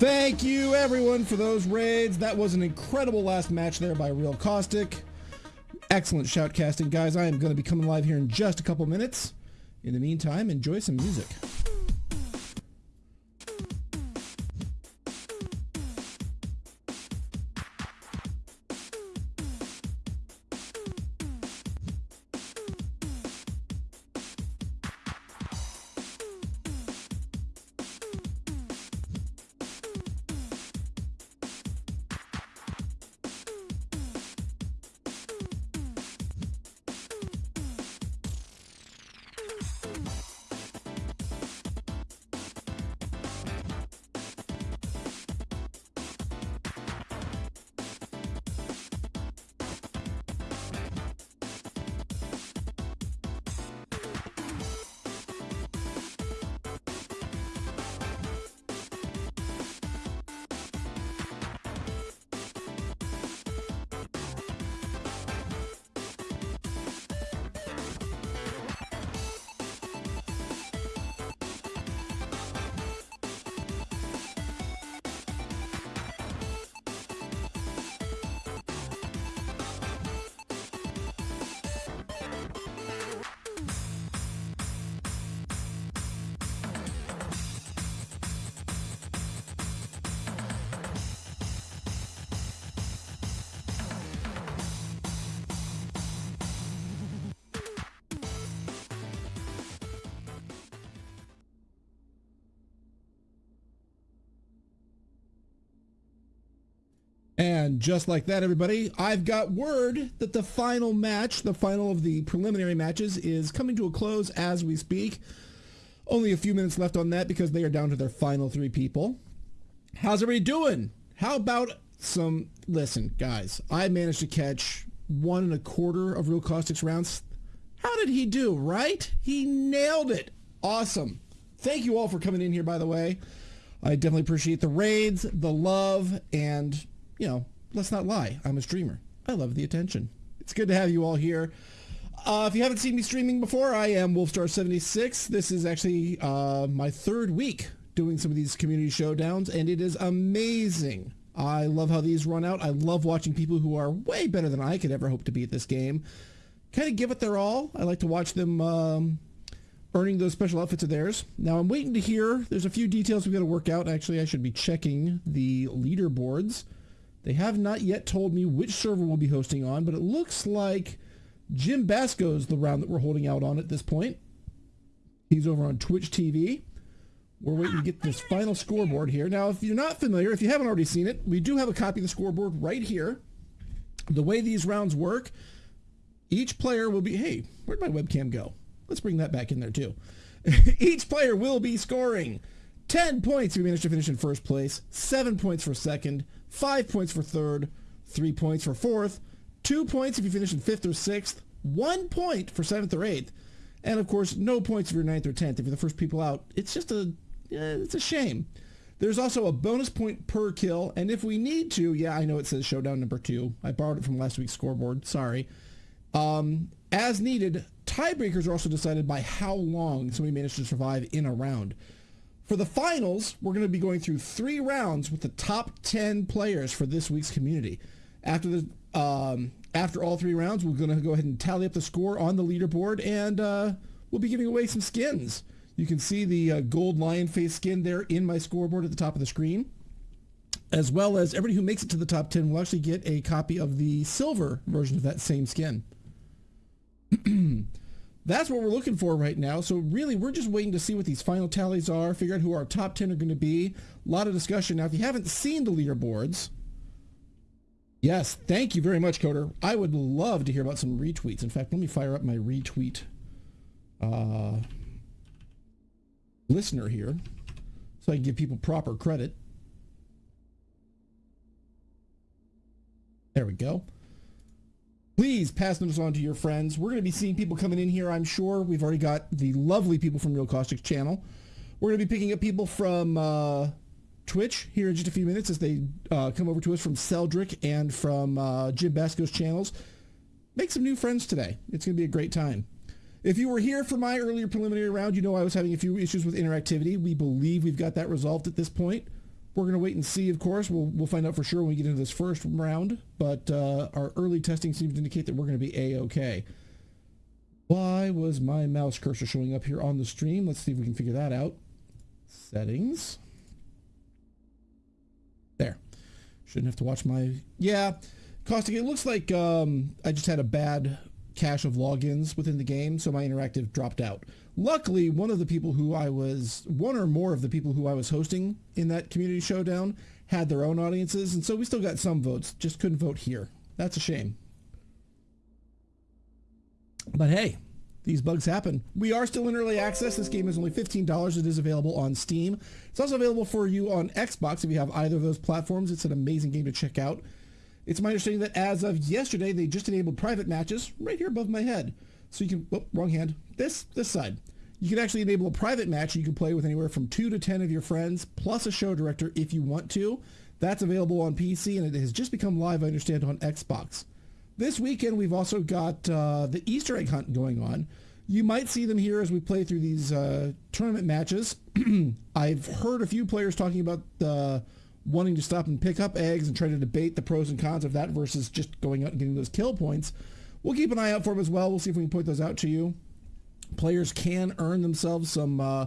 Thank you everyone for those raids. That was an incredible last match there by Real Caustic. Excellent shoutcasting, guys. I am going to be coming live here in just a couple minutes. In the meantime, enjoy some music. Just like that, everybody, I've got word that the final match, the final of the preliminary matches, is coming to a close as we speak. Only a few minutes left on that because they are down to their final three people. How's everybody doing? How about some... Listen, guys, I managed to catch one and a quarter of Real Caustic's rounds. How did he do, right? He nailed it. Awesome. Thank you all for coming in here, by the way. I definitely appreciate the raids, the love, and you know, let's not lie. I'm a streamer. I love the attention. It's good to have you all here. Uh, if you haven't seen me streaming before, I am Wolfstar76. This is actually uh, my third week doing some of these community showdowns, and it is amazing. I love how these run out. I love watching people who are way better than I could ever hope to be at this game kind of give it their all. I like to watch them um, earning those special outfits of theirs. Now I'm waiting to hear. There's a few details we've got to work out. Actually, I should be checking the leaderboards. They have not yet told me which server we'll be hosting on, but it looks like Jim Basco is the round that we're holding out on at this point. He's over on Twitch TV. We're waiting to get this final scoreboard here. Now, if you're not familiar, if you haven't already seen it, we do have a copy of the scoreboard right here. The way these rounds work, each player will be, hey, where'd my webcam go? Let's bring that back in there too. each player will be scoring 10 points if you manage to finish in first place, 7 points for second, five points for third, three points for fourth, two points if you finish in fifth or sixth, one point for seventh or eighth, and of course, no points if you're ninth or tenth. If you're the first people out, it's just a, it's a shame. There's also a bonus point per kill, and if we need to, yeah, I know it says showdown number two. I borrowed it from last week's scoreboard. Sorry. Um, as needed, tiebreakers are also decided by how long somebody managed to survive in a round. For the finals, we're going to be going through three rounds with the top 10 players for this week's community. After the um, after all three rounds, we're going to go ahead and tally up the score on the leaderboard, and uh, we'll be giving away some skins. You can see the uh, gold lion face skin there in my scoreboard at the top of the screen, as well as everybody who makes it to the top 10 will actually get a copy of the silver version of that same skin. that's what we're looking for right now. So really, we're just waiting to see what these final tallies are, figure out who our top 10 are going to be. A lot of discussion. Now, if you haven't seen the leaderboards, yes, thank you very much, Coder. I would love to hear about some retweets. In fact, let me fire up my retweet uh, listener here so I can give people proper credit. There we go. Please pass those on to your friends. We're going to be seeing people coming in here, I'm sure. We've already got the lovely people from Real Caustic's channel. We're going to be picking up people from uh, Twitch here in just a few minutes as they uh, come over to us from Celdric and from uh, Jim Basco's channels. Make some new friends today. It's going to be a great time. If you were here for my earlier preliminary round, you know I was having a few issues with interactivity. We believe we've got that resolved at this point. We're going to wait and see, of course. We'll, we'll find out for sure when we get into this first round, but uh, our early testing seems to indicate that we're going to be A-OK. Why was my mouse cursor showing up here on the stream? Let's see if we can figure that out. Settings. There. Shouldn't have to watch my... Yeah, Caustic, it looks like um, I just had a bad cache of logins within the game, so my interactive dropped out. Luckily, one of the people who I was, one or more of the people who I was hosting in that community showdown had their own audiences, and so we still got some votes, just couldn't vote here. That's a shame. But hey, these bugs happen. We are still in early access. This game is only $15. It is available on Steam. It's also available for you on Xbox if you have either of those platforms. It's an amazing game to check out. It's my understanding that as of yesterday, they just enabled private matches right here above my head. So you can, oh, wrong hand, this, this side. You can actually enable a private match you can play with anywhere from two to 10 of your friends, plus a show director if you want to. That's available on PC and it has just become live, I understand, on Xbox. This weekend, we've also got uh, the Easter egg hunt going on. You might see them here as we play through these uh, tournament matches. I've heard a few players talking about the wanting to stop and pick up eggs and try to debate the pros and cons of that versus just going out and getting those kill points. We'll keep an eye out for them as well. We'll see if we can point those out to you. Players can earn themselves some uh,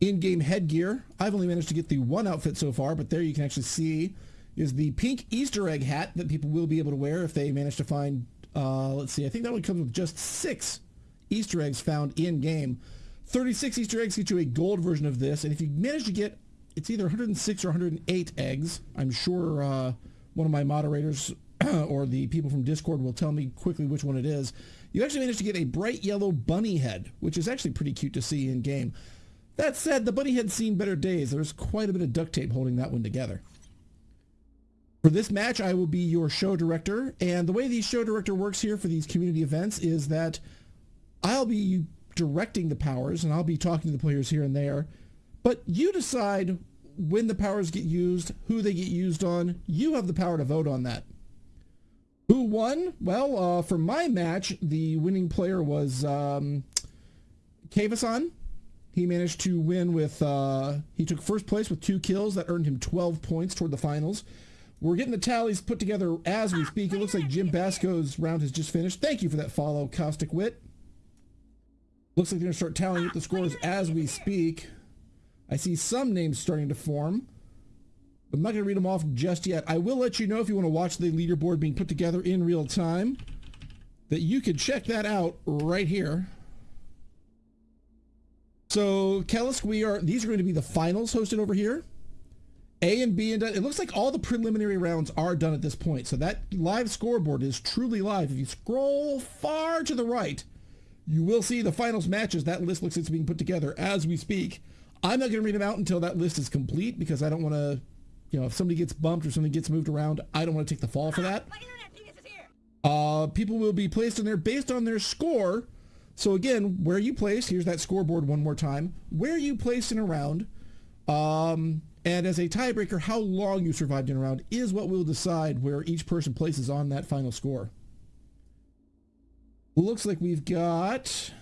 in-game headgear. I've only managed to get the one outfit so far, but there you can actually see is the pink Easter egg hat that people will be able to wear if they manage to find, uh, let's see, I think that one comes with just six Easter eggs found in-game. 36 Easter eggs get you a gold version of this, and if you manage to get it's either 106 or 108 eggs. I'm sure uh, one of my moderators or the people from Discord will tell me quickly which one it is. You actually managed to get a bright yellow bunny head, which is actually pretty cute to see in game. That said, the bunny head's seen better days. There's quite a bit of duct tape holding that one together. For this match, I will be your show director, and the way the show director works here for these community events is that I'll be directing the powers, and I'll be talking to the players here and there, but you decide when the powers get used, who they get used on. You have the power to vote on that. Who won? Well, uh, for my match, the winning player was um, Kavasan. He managed to win with, uh, he took first place with two kills. That earned him 12 points toward the finals. We're getting the tallies put together as we speak. It looks like Jim Basco's round has just finished. Thank you for that follow, Caustic Wit. Looks like they're going to start tallying up the scores as we speak. I see some names starting to form. I'm not going to read them off just yet. I will let you know if you want to watch the leaderboard being put together in real time that you can check that out right here. So, Kellis, we are, these are going to be the finals hosted over here. A and B and it looks like all the preliminary rounds are done at this point. So that live scoreboard is truly live. If you scroll far to the right, you will see the finals matches. That list looks like it's being put together as we speak. I'm not going to read them out until that list is complete because I don't want to, you know, if somebody gets bumped or something gets moved around, I don't want to take the fall for that. Uh, people will be placed in there based on their score. So again, where you place, here's that scoreboard one more time, where you place in a round, um, and as a tiebreaker, how long you survived in a round is what will decide where each person places on that final score. Looks like we've got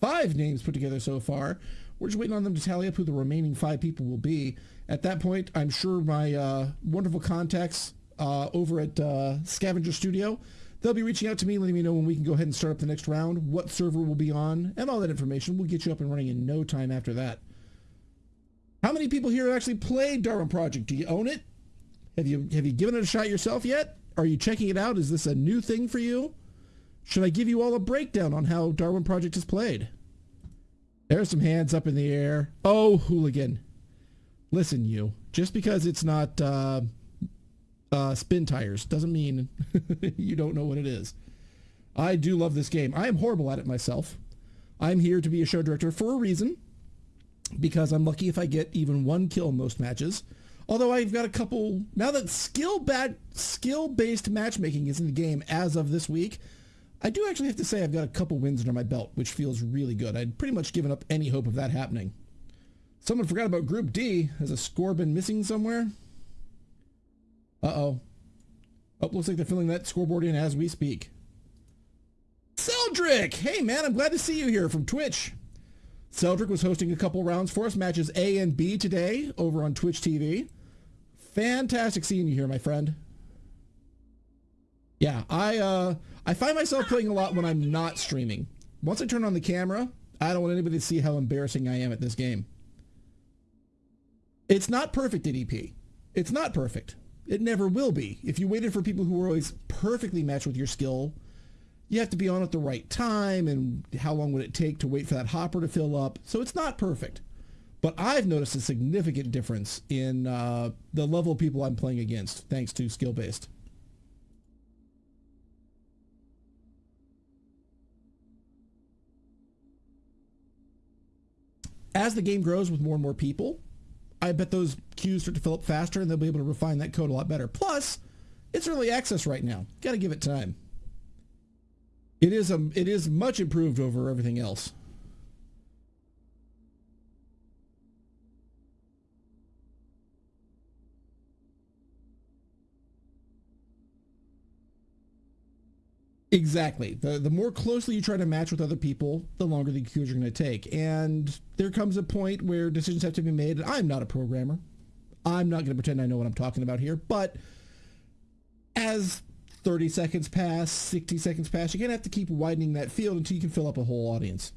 five names put together so far. We're just waiting on them to tally up who the remaining five people will be. At that point, I'm sure my uh, wonderful contacts uh, over at uh, Scavenger Studio, they'll be reaching out to me, letting me know when we can go ahead and start up the next round, what server we'll be on, and all that information. We'll get you up and running in no time after that. How many people here actually played Darwin Project? Do you own it? Have you have you given it a shot yourself yet? Are you checking it out? Is this a new thing for you? Should I give you all a breakdown on how Darwin Project is played? There's some hands up in the air. Oh, hooligan. Listen, you. Just because it's not uh, uh, Spintires doesn't mean you don't know what it is. I do love this game. I am horrible at it myself. I'm here to be a show director for a reason because I'm lucky if I get even one kill in most matches. Although I've got a couple now that skill bad skill based matchmaking is in the game as of this week. I do actually have to say I've got a couple wins under my belt, which feels really good. I'd pretty much given up any hope of that happening. Someone forgot about Group D. Has a score been missing somewhere? Uh-oh. Oh, looks like they're filling that scoreboard in as we speak. Celdric! Hey, man, I'm glad to see you here from Twitch. Celdric was hosting a couple rounds for us, matches A and B today over on Twitch TV. Fantastic seeing you here, my friend. Yeah, I uh, I find myself playing a lot when I'm not streaming. Once I turn on the camera, I don't want anybody to see how embarrassing I am at this game. It's not perfect at EP. It's not perfect. It never will be. If you waited for people who were always perfectly matched with your skill, you have to be on at the right time and how long would it take to wait for that hopper to fill up. So it's not perfect. But I've noticed a significant difference in uh, the level of people I'm playing against thanks to skill-based. As the game grows with more and more people, I bet those queues start to fill up faster and they'll be able to refine that code a lot better. Plus, it's early access right now. Got to give it time. It is a, it is much improved over everything else. Exactly. The the more closely you try to match with other people, the longer the queues are going to take. And there comes a point where decisions have to be made. I'm not a programmer. I'm not going to pretend I know what I'm talking about here. But as 30 seconds pass, 60 seconds pass, you're going to have to keep widening that field until you can fill up a whole audience.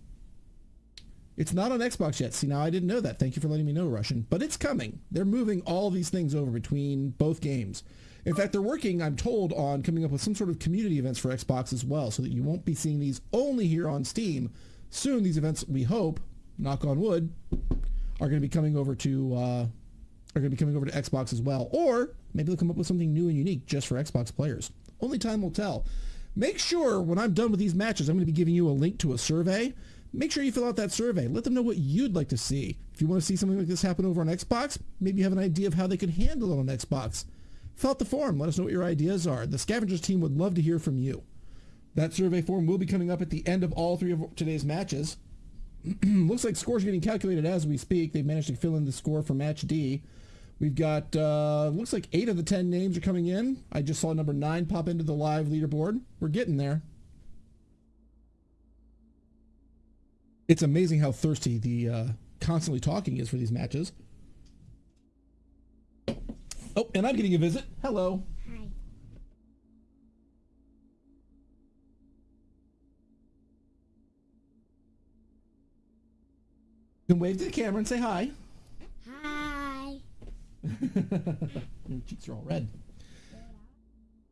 It's not on Xbox yet. See, now I didn't know that. Thank you for letting me know, Russian. But it's coming. They're moving all these things over between both games. In fact, they're working, I'm told, on coming up with some sort of community events for Xbox as well, so that you won't be seeing these only here on Steam. Soon, these events, we hope, knock on wood, are going to be coming over to uh, are going to be coming over to Xbox as well. Or maybe they'll come up with something new and unique just for Xbox players. Only time will tell. Make sure when I'm done with these matches, I'm going to be giving you a link to a survey. Make sure you fill out that survey. Let them know what you'd like to see. If you want to see something like this happen over on Xbox, maybe you have an idea of how they could handle it on Xbox fill out the form. Let us know what your ideas are. The Scavengers team would love to hear from you. That survey form will be coming up at the end of all three of today's matches. Looks like scores are getting calculated as we speak. They've managed to fill in the score for match D. We've got, uh, looks like eight of the 10 names are coming in. I just saw number nine pop into the live leaderboard. We're getting there. It's amazing how thirsty the uh, constantly talking is for these matches. Oh, and I'm getting a visit. Hello. Hi. You can wave to the camera and say hi. Hi. Your cheeks are all red.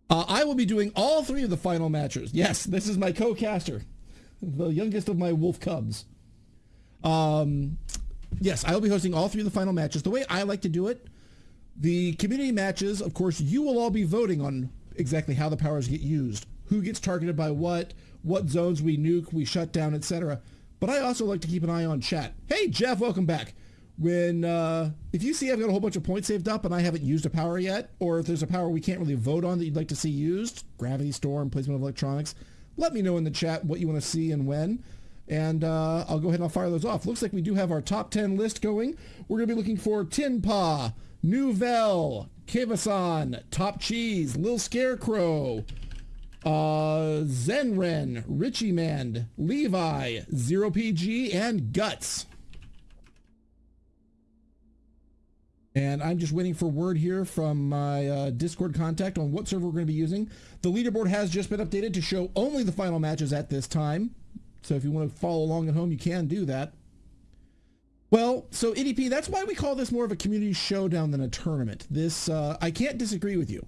Uh, I will be doing all three of the final matches. Yes, this is my co-caster, the youngest of my wolf cubs. Um, yes, I will be hosting all three of the final matches. The way I like to do it the community matches, of course, you will all be voting on exactly how the powers get used, who gets targeted by what, what zones we nuke, we shut down, etc. But I also like to keep an eye on chat. Hey, Jeff, welcome back. When uh, if you see I've got a whole bunch of points saved up and I haven't used a power yet, or if there's a power we can't really vote on that you'd like to see used, gravity storm, placement of electronics, let me know in the chat what you want to see and when and uh, I'll go ahead and I'll fire those off. Looks like we do have our top 10 list going. We're going to be looking for Tinpa, Nouvelle, Kevasan, Top Cheese, Lil Scarecrow, uh, Zenren, Richie Man, Levi, Zero PG, and Guts. And I'm just waiting for word here from my uh, Discord contact on what server we're going to be using. The leaderboard has just been updated to show only the final matches at this time. So if you want to follow along at home, you can do that. Well, so EDP, that's why we call this more of a community showdown than a tournament. This, uh, I can't disagree with you.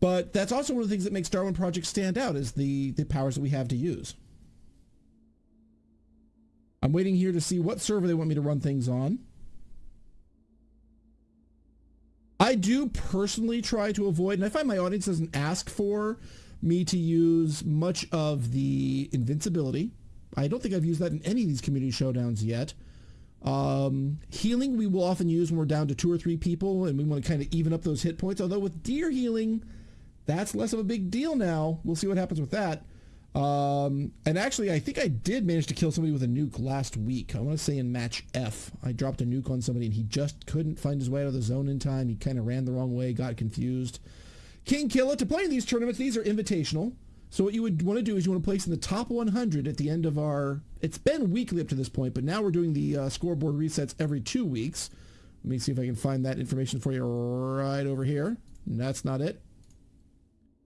But that's also one of the things that makes Darwin Project stand out is the, the powers that we have to use. I'm waiting here to see what server they want me to run things on. I do personally try to avoid, and I find my audience doesn't ask for me to use much of the invincibility. I don't think I've used that in any of these community showdowns yet. Um, healing we will often use when we're down to two or three people and we want to kind of even up those hit points. Although with deer healing, that's less of a big deal now. We'll see what happens with that. Um, and actually, I think I did manage to kill somebody with a nuke last week. I want to say in match F. I dropped a nuke on somebody and he just couldn't find his way out of the zone in time. He kind of ran the wrong way, got confused. King Killa, to play in these tournaments, these are invitational. So what you would want to do is you want to place in the top 100 at the end of our, it's been weekly up to this point, but now we're doing the uh, scoreboard resets every two weeks. Let me see if I can find that information for you right over here. That's not it.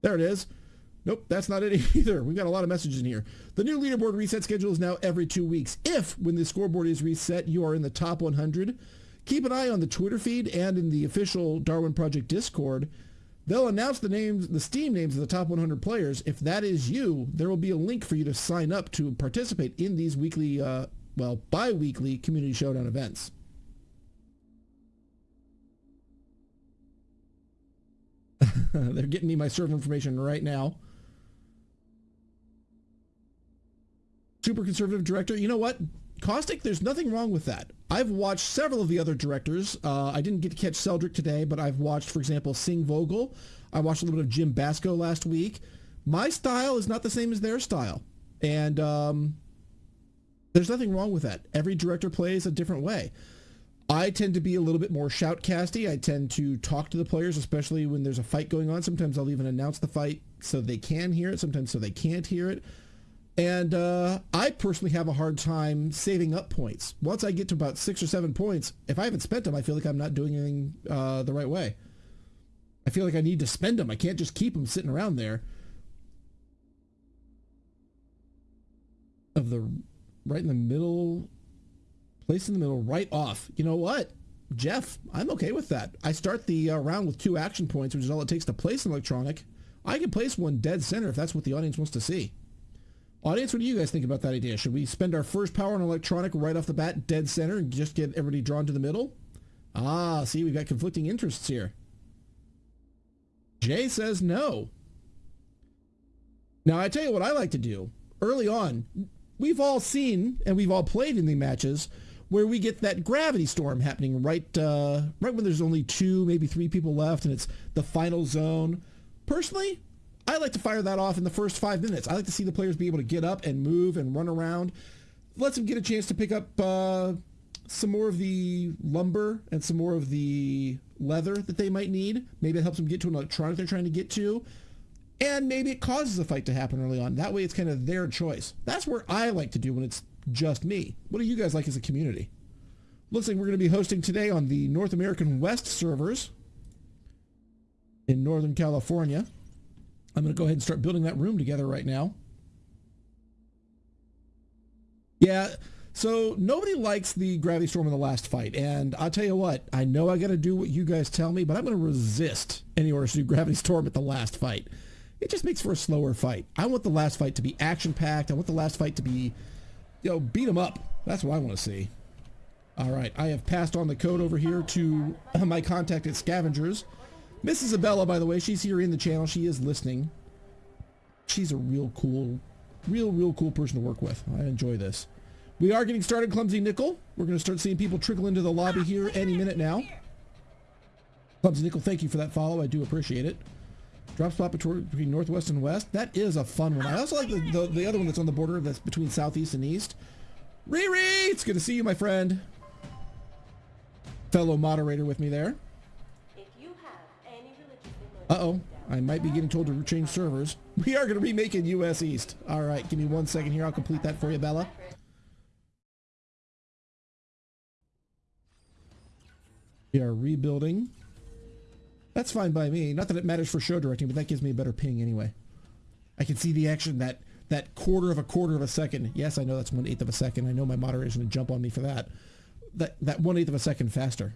There it is. Nope, that's not it either. We've got a lot of messages in here. The new leaderboard reset schedule is now every two weeks. If, when the scoreboard is reset, you are in the top 100, keep an eye on the Twitter feed and in the official Darwin Project Discord. They'll announce the names, the Steam names of the top 100 players. If that is you, there will be a link for you to sign up to participate in these weekly, uh, well, bi-weekly Community Showdown events. They're getting me my server information right now. Super conservative director. You know what? Caustic, there's nothing wrong with that. I've watched several of the other directors. Uh, I didn't get to catch Celdric today, but I've watched, for example, Sing Vogel. I watched a little bit of Jim Basco last week. My style is not the same as their style. And um, there's nothing wrong with that. Every director plays a different way. I tend to be a little bit more shoutcasty. I tend to talk to the players, especially when there's a fight going on. Sometimes I'll even announce the fight so they can hear it, sometimes so they can't hear it. And uh, I personally have a hard time saving up points. Once I get to about six or seven points, if I haven't spent them, I feel like I'm not doing anything uh, the right way. I feel like I need to spend them. I can't just keep them sitting around there. Of the right in the middle, place in the middle, right off. You know what? Jeff, I'm okay with that. I start the uh, round with two action points, which is all it takes to place an electronic. I can place one dead center if that's what the audience wants to see. Audience, what do you guys think about that idea? Should we spend our first power on electronic right off the bat, dead center, and just get everybody drawn to the middle? Ah, see, we've got conflicting interests here. Jay says no. Now, I tell you what I like to do. Early on, we've all seen and we've all played in the matches where we get that gravity storm happening right uh, right when there's only two, maybe three people left, and it's the final zone. Personally, I like to fire that off in the first five minutes. I like to see the players be able to get up and move and run around. Lets them get a chance to pick up uh, some more of the lumber and some more of the leather that they might need. Maybe it helps them get to an electronic they're trying to get to. And maybe it causes a fight to happen early on. That way it's kind of their choice. That's where I like to do when it's just me. What do you guys like as a community? Looks like we're going to be hosting today on the North American West servers in Northern California. I'm going to go ahead and start building that room together right now. Yeah, so nobody likes the gravity storm in the last fight, and I'll tell you what, I know I got to do what you guys tell me, but I'm going to resist any orders to do gravity storm at the last fight. It just makes for a slower fight. I want the last fight to be action-packed. I want the last fight to be, you know, beat them up. That's what I want to see. All right, I have passed on the code over here to my contact at Scavengers. Miss Isabella, by the way, she's here in the channel. She is listening. She's a real cool, real, real cool person to work with. I enjoy this. We are getting started, Clumsy Nickel. We're going to start seeing people trickle into the lobby here any minute now. Clumsy Nickel, thank you for that follow. I do appreciate it. Drop spot between northwest and west. That is a fun one. I also like the, the, the other one that's on the border that's between southeast and east. Riri, it's good to see you, my friend. Fellow moderator with me there. Uh-oh. I might be getting told to change servers. We are going to remake in US East. All right, give me one second here. I'll complete that for you, Bella. We are rebuilding. That's fine by me. Not that it matters for show directing, but that gives me a better ping anyway. I can see the action that that quarter of a quarter of a second. Yes, I know that's one eighth of a second. I know my going to jump on me for that. That that one eighth of a second faster.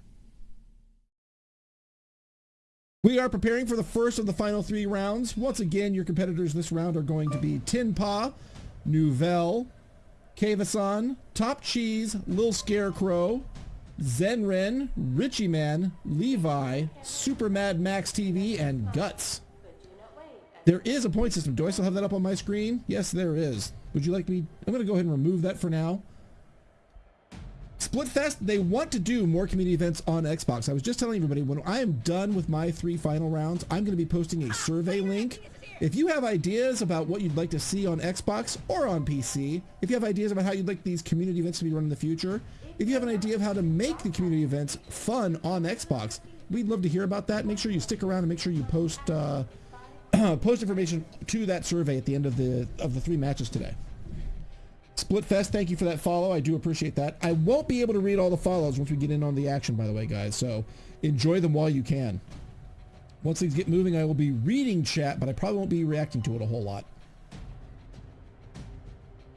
We are preparing for the first of the final three rounds. Once again, your competitors this round are going to be Tinpa, Nouvelle, Kavasan, Top Cheese, Lil Scarecrow, Zenren, Richie Man, Levi, Super Mad Max TV, and Guts. There is a point system. Do I still have that up on my screen? Yes, there is. Would you like me? I'm going to go ahead and remove that for now. Splitfest, they want to do more community events on Xbox. I was just telling everybody, when I am done with my three final rounds, I'm going to be posting a survey link. If you have ideas about what you'd like to see on Xbox or on PC, if you have ideas about how you'd like these community events to be run in the future, if you have an idea of how to make the community events fun on Xbox, we'd love to hear about that. Make sure you stick around and make sure you post uh, post information to that survey at the end of the of the three matches today. Splitfest, thank you for that follow. I do appreciate that. I won't be able to read all the follows once we get in on the action, by the way, guys. So enjoy them while you can. Once things get moving, I will be reading chat, but I probably won't be reacting to it a whole lot.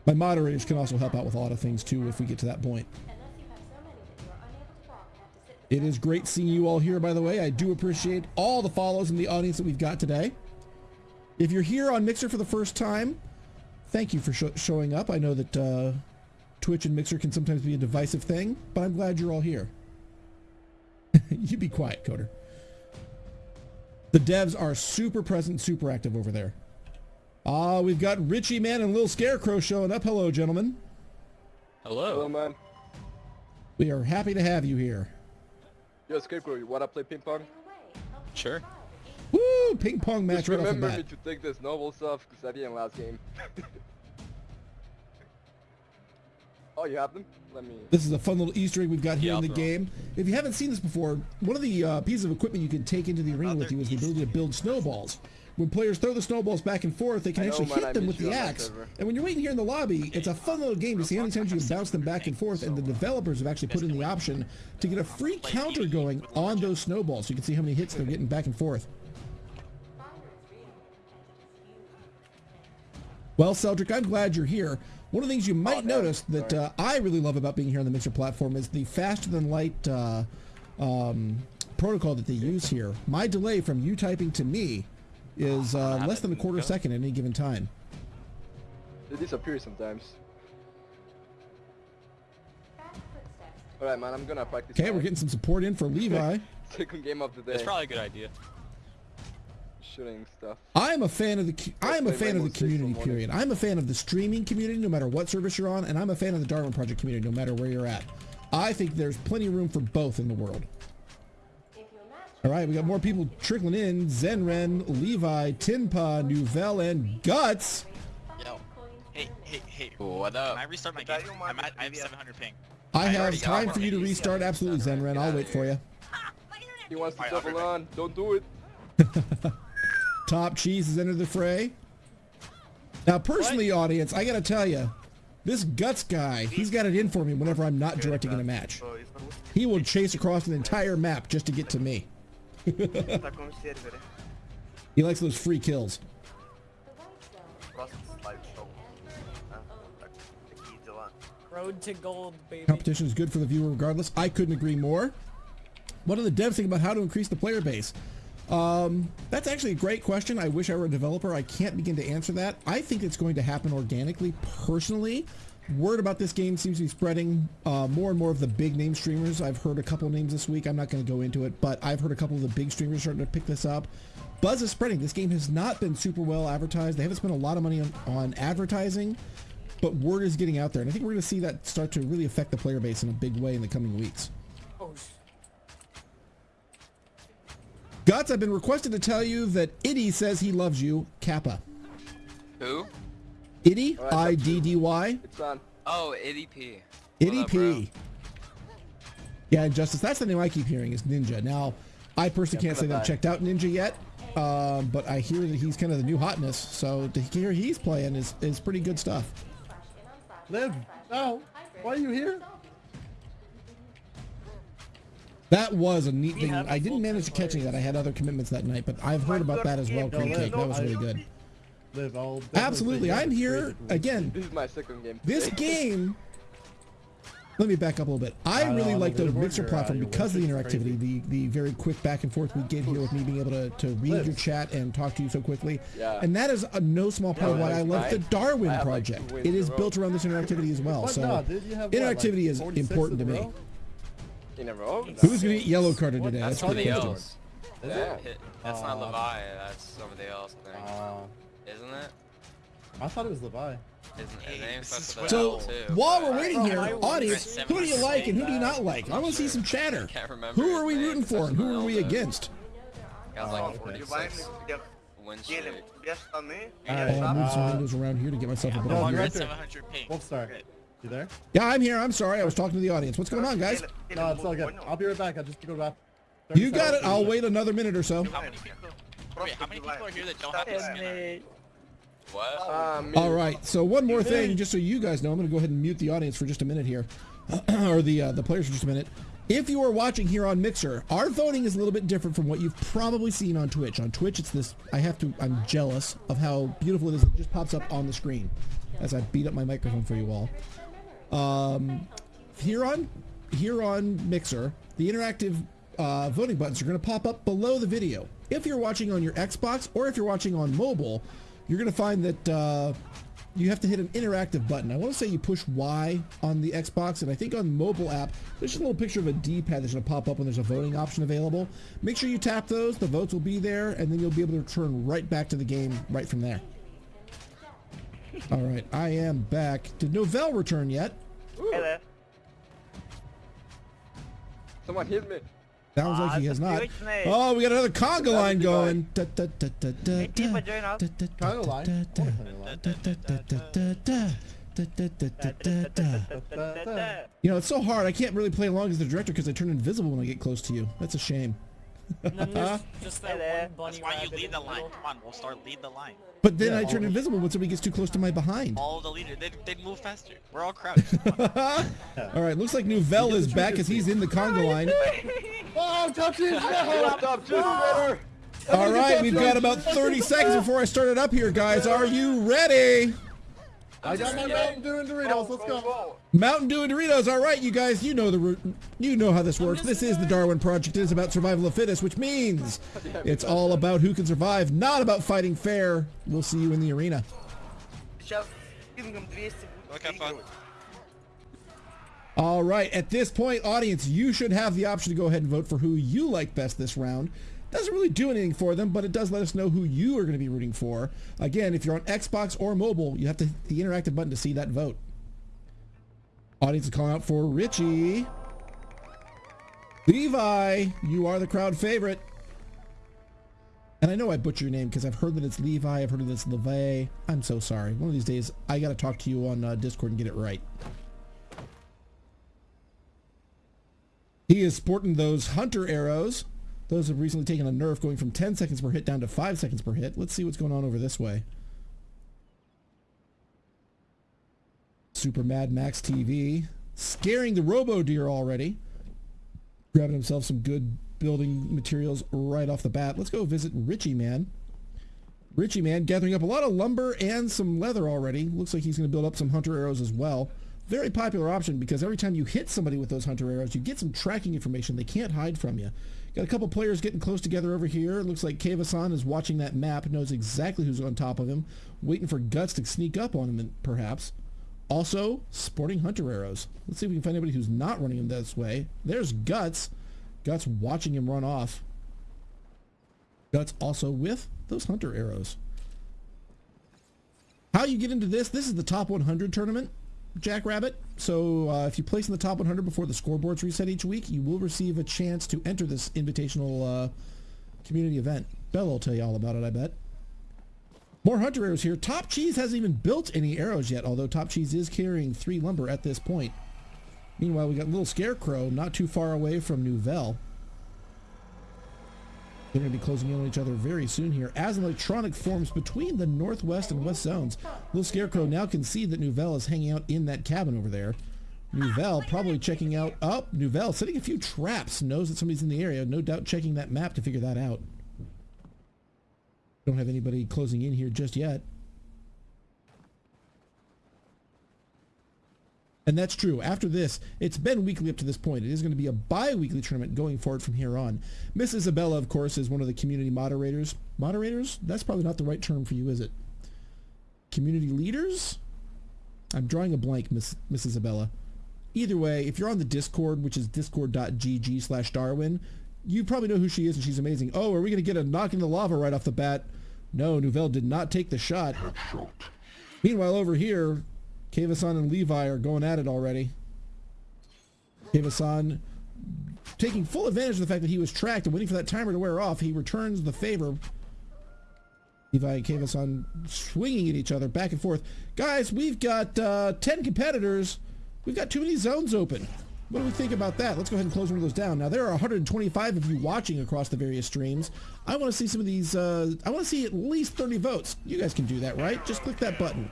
My moderators can also help out with a lot of things too if we get to that point. It is great seeing you all here, by the way. I do appreciate all the follows in the audience that we've got today. If you're here on Mixer for the first time, thank you for sh showing up. I know that uh, Twitch and Mixer can sometimes be a divisive thing, but I'm glad you're all here. you be quiet, Coder. The devs are super present, super active over there. Ah, uh, we've got Richie Man and Little Scarecrow showing up. Hello, gentlemen. Hello. Hello, man. We are happy to have you here. Yo, Scarecrow, you wanna play ping pong? Sure. Woo! Ping pong match Just right off the remember bat. me to take the snowballs off, because I didn't last game. oh, you have them? Let me... This is a fun little Easter egg we've got here Yeah, in the I'll throw 'em. game. If you haven't seen this before, one of the uh, pieces of equipment you can take into the arena with you is the ability to build snowballs. When players throw the snowballs back and forth, they can know, actually hit I them with the axe. And when you're waiting here in the lobby, it's a fun little game to see how many times you can bounce them back and forth. And the developers have actually put in the option to get a free counter going on those snowballs. So you can see how many hits they're getting back and forth. Well, Celdric, I'm glad you're here. One of the things you might no, notice that uh, I really love about being here on the Mixer platform is the faster than light uh, um, protocol that they use here. My delay from you typing to me is uh, less than a quarter second at any given time. They disappear sometimes. Alright, man, I'm gonna practice Okay, we're getting some support in for Levi. second game of the day. It's probably a good idea. Shooting stuff. I'm a fan of the I'm a play fan of the community period. I'm a fan of the streaming community no matter what service you're on, and I'm a fan of the Darwin Project community no matter where you're at. I think there's plenty of room for both in the world. All right, we got more people trickling in. Zenren, Levi, Tinpa, Nouvelle, and Guts. Yo. Hey, hey, hey. What up? Can I restart my game? I'm at, I have 700 ping. I have time for you to restart. Absolutely, Zenren. I'll wait for you. He wants to Alright, I'll be double on. Don't do it. Top Cheese has entered the fray. Now, personally, audience, I gotta tell you, this Guts guy, he's got it in for me whenever I'm not directing in a match. He will chase across an entire map just to get to me. Tá com o server. He likes those free kills. Próximo slide show. Ah, tá aqui de lá. Road to gold, baby. Competition is good for the viewer regardless. I couldn't agree more. What do the devs think about how to increase the player base? Um, that's actually a great question. I wish I were a developer. I can't begin to answer that. I think it's going to happen organically. Personally, word about this game seems to be spreading. Uh, more and more of the big name streamers. I've heard a couple names this week. I'm not going to go into it, but I've heard a couple of the big streamers starting to pick this up. Buzz is spreading. This game has not been super well advertised. They haven't spent a lot of money on, on advertising, but word is getting out there. And I think we're going to see that start to really affect the player base in a big way in the coming weeks. Oh, sh- Guts, I've been requested to tell you that Itty says he loves you, Kappa. Who? Itty, Alright, I-D-D-Y, It's on. Oh, Itty P. Itty up, bro? P. Yeah, Injustice, that's the name I keep hearing is Ninja. Now, I personally can't say that I've checked out Ninja yet, um, but I hear that he's kind of the new hotness, so to hear he's playing is, is pretty good stuff. Liv, no. Why are you here? That was a neat thing. I didn't manage to catch any of that. I had other commitments that night, but I've heard about that as well, Cream Cake. That was really good. Liv, I'll definitely Absolutely. I'm here, again, This is my second game. This game. Let me back up a little bit. I Uh, really like the the mixer platform because of the interactivity, the the very quick back and forth we get here with me being able to, to read Liz. your chat and talk to you so quickly. Yeah. And that is a no small part of why I love the. Darwin I like, project. two wins it in a is row. built around this interactivity as well. So No, dude, you what, like interactivity is important to in a me. Row? In a? Who's gonna get yellow carded today? That's That's somebody else. Is Yeah. it? Hit- That's not Uh, Levi. That's somebody else. I think. Uh, Isn't it? I thought it was Levi. His, his name's this is starts So an L too. while we're waiting here, I audience, who do you like and who do you not like? I want to see some chatter. I can't remember Who are we rooting for and who are we with an L, though. against? He has Oh, like okay. a Vai 46 dia win ele streak. viesse também. Oh, Alright, I'll move some uh, windows around here to get myself a Oh, better you're view. right at there. 700 ping. Wolf Star. You there? Yeah, I'm here. I'm sorry. I was talking to the audience. What's going on, guys? Ele- ele No, it's all good. I'll be right back. I'll just go to the bathroom. You got it. I'll wait another minute or so. How many people? Wait, how many people are here that don't have this skin? What? Me. All right. So one more thing, just so you guys know, I'm going to go ahead and mute the audience for just a minute here, or the uh, the players for just a minute. If you are watching here on Mixer, our voting is a little bit different from what you've probably seen on Twitch. On Twitch, it's this. I have to. I'm jealous of how beautiful it is. It just pops up on the screen as I beat up my microphone for you all. Um, here on here on Mixer, the interactive uh, voting buttons are going to pop up below the video. If you're watching on your Xbox or if you're watching on mobile, you're going to find that uh, you have to hit an interactive button. I want to say you push Y on the Xbox, and I think on mobile app, there's just a little picture of a D-pad that's going to pop up when there's a voting option available. Make sure you tap those. The votes will be there, and then you'll be able to return right back to the game right from there. All right, I am back. Did Nouvelle return yet? Ooh. Hey there. Someone hit me. Sounds like he has not. Oh, we got another conga line going. You know, it's so hard. I can't really play along as the director because I turn invisible when I get close to you. That's a shame. And then there's just that Hey one bunny That's why you rabbit lead in the the line. middle. Come on, we'll start lead the line. But then Yeah, I turn all- invisible when somebody gets too close to my behind. All the leaders, they'd, they'd move faster. We're all crouched. Come on. All right, looks like Nouvelle is back as he's in the conga line. Oh, touches! No! Stop, stop, just better. All right, we've got about 30 seconds before I start it up here, guys. Are you ready? I got my Mountain Dew and Doritos. Let's go. Mountain Dew and Doritos. All right, you guys, you know the route. You know how this works. This is the Darwin Project. It is about survival of fittest, which means it's all about who can survive, not about fighting fair. We'll see you in the arena. All right, at this point, audience, you should have the option to go ahead and vote for who you like best this round. Doesn't really do anything for them, but it does let us know who you are going to be rooting for. Again, if you're on Xbox or mobile, you have to hit the interactive button to see that vote. Audience is calling out for Richie. Levi, you are the crowd favorite. And I know I butcher your name because I've heard that it's Levi, I've heard that it's Levi. I'm so sorry. One of these days, I got to talk to you on uh, Discord and get it right. He is sporting those hunter arrows. Those have recently taken a nerf going from 10 seconds per hit down to 5 seconds per hit. Let's see what's going on over this way. Super Mad Max TV. Scaring the Robo Deer already. Grabbing himself some good building materials right off the bat. Let's go visit Richie Man. Richie Man gathering up a lot of lumber and some leather already. Looks like he's going to build up some hunter arrows as well. Very popular option because every time you hit somebody with those hunter arrows, you get some tracking information they can't hide from you. Got a couple players getting close together over here. Looks like Kavasan is watching that map, knows exactly who's on top of him, waiting for Guts to sneak up on him, perhaps. Also, sporting hunter arrows. Let's see if we can find anybody who's not running him this way. There's Guts. Guts watching him run off. Guts also with those hunter arrows. How you get into this? This is the top 100 tournament, Jackrabbit. So uh, if you place in the top 100 before the scoreboards reset each week, you will receive a chance to enter this invitational uh, community event. Bella will tell you all about it, I bet. More hunter arrows here. Top Cheese hasn't even built any arrows yet, although Top Cheese is carrying three lumber at this point. Meanwhile, we got Little Scarecrow not too far away from Nouvelle. They're going to be closing in on each other very soon here. As electronic forms between the northwest and west zones, Little Scarecrow now can see that Nouvelle is hanging out in that cabin over there. Nouvelle probably checking out... Oh, Nouvelle setting a few traps. Knows that somebody's in the area. No doubt checking that map to figure that out. Don't have anybody closing in here just yet. And that's true. After this, it's been weekly up to this point. It is going to be a bi-weekly tournament going forward from here on. Miss Isabella, of course, is one of the community moderators. Moderators? That's probably not the right term for you, is it? Community leaders? I'm drawing a blank, Miss, Miss Isabella. Either way, if you're on the Discord, which is discord.gg slash Darwin, you probably know who she is and she's amazing. Oh, are we going to get a knock in the lava right off the bat? No, Nouvelle did not take the shot. Meanwhile, over here, Kavasan and Levi are going at it already. Kavasan taking full advantage of the fact that he was tracked and waiting for that timer to wear off. He returns the favor. Levi and Kavasan swinging at each other back and forth. Guys, we've got uh, 10 competitors. We've got too many zones open. What do we think about that? Let's go ahead and close one of those down. Now, there are 125 of you watching across the various streams. I want to see some of these, uh, I want to see at least 30 votes. You guys can do that, right? Just click that button.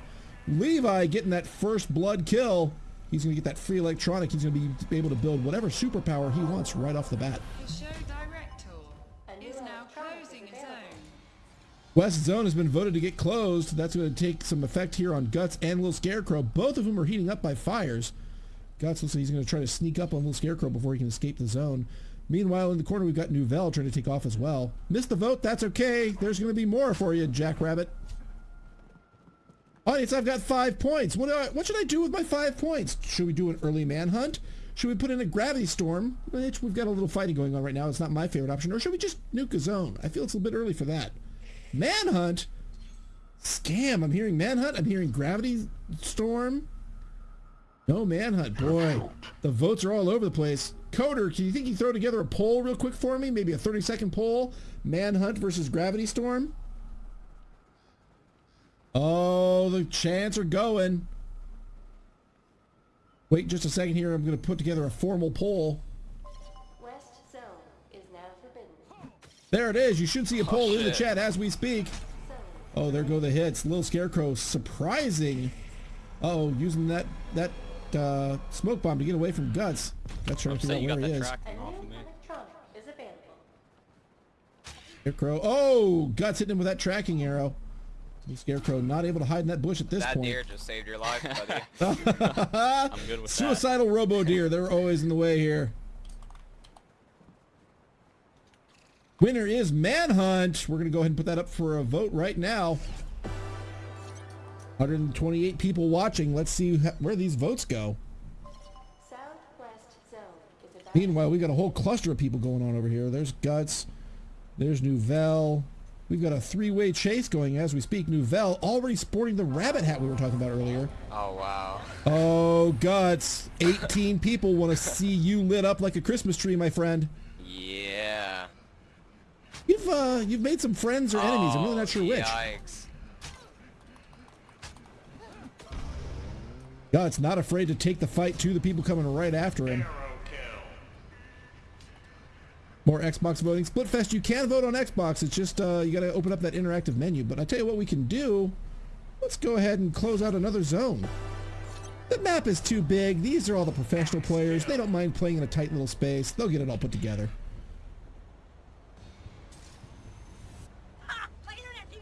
Levi getting that first blood kill. He's going to get that free electronic. He's going to be, able to build whatever superpower he wants right off the bat. The show director is now closing a zone. West Zone has been voted to get closed. That's going to take some effect here on Guts and Little Scarecrow, both of whom are heating up by fires. Guts looks like he's going to try to sneak up on Little Scarecrow before he can escape the zone. Meanwhile, in the corner, we've got Nouvelle trying to take off as well. Missed the vote. That's okay. There's going to be more for you, Jackrabbit. Audience, I've got five points. What, do I, what should I do with my five points? Should we do an early manhunt? Should we put in a gravity storm? Which we've got a little fighting going on right now. It's not my favorite option. Or should we just nuke a zone? I feel it's a little bit early for that. Manhunt? Scam. I'm hearing manhunt. I'm hearing gravity storm. No manhunt. Boy, the votes are all over the place. Coder, can you think you throw together a poll real quick for me? Maybe a 30 second poll. Manhunt versus gravity storm. Oh, the chants are going. Wait just a second here. I'm going to put together a formal poll. West zone is now forbidden. There it is. You should see a poll in the chat as we speak. Oh, there go the hits. Little Scarecrow surprising. Uh-oh, using that that uh, smoke bomb to get away from Guts. Not sure I'm if you know where he that is. A tracking off of new me. electronic is. Scarecrow. Oh, Guts hitting him with that tracking arrow. Little Scarecrow not able to hide in that bush at this That point. deer just saved your life, buddy. I'm good with that. Suicidal robo deer. They're always in the way here. Winner is Manhunt. We're going to go ahead and put that up for a vote right now. 128 people watching. Let's see where these votes go. Southwest zone Meanwhile, we got a whole cluster of people going on over here. There's Guts. There's Nouvelle. We've got a three-way chase going as we speak. Nouvelle already sporting the rabbit hat we were talking about earlier. Oh wow. Oh, Guts. 18 people want to see you lit up like a Christmas tree, my friend. Yeah. You've uh, you've made some friends or enemies. I'm really Oh, not sure which. Yikes. Guts not afraid to take the fight to the people coming right after him. More Xbox voting. Splitfest, you can vote on Xbox. It's just uh, you got to open up that interactive menu. But I tell you what we can do. Let's go ahead and close out another zone. The map is too big. These are all the professional players. They don't mind playing in a tight little space. They'll get it all put together.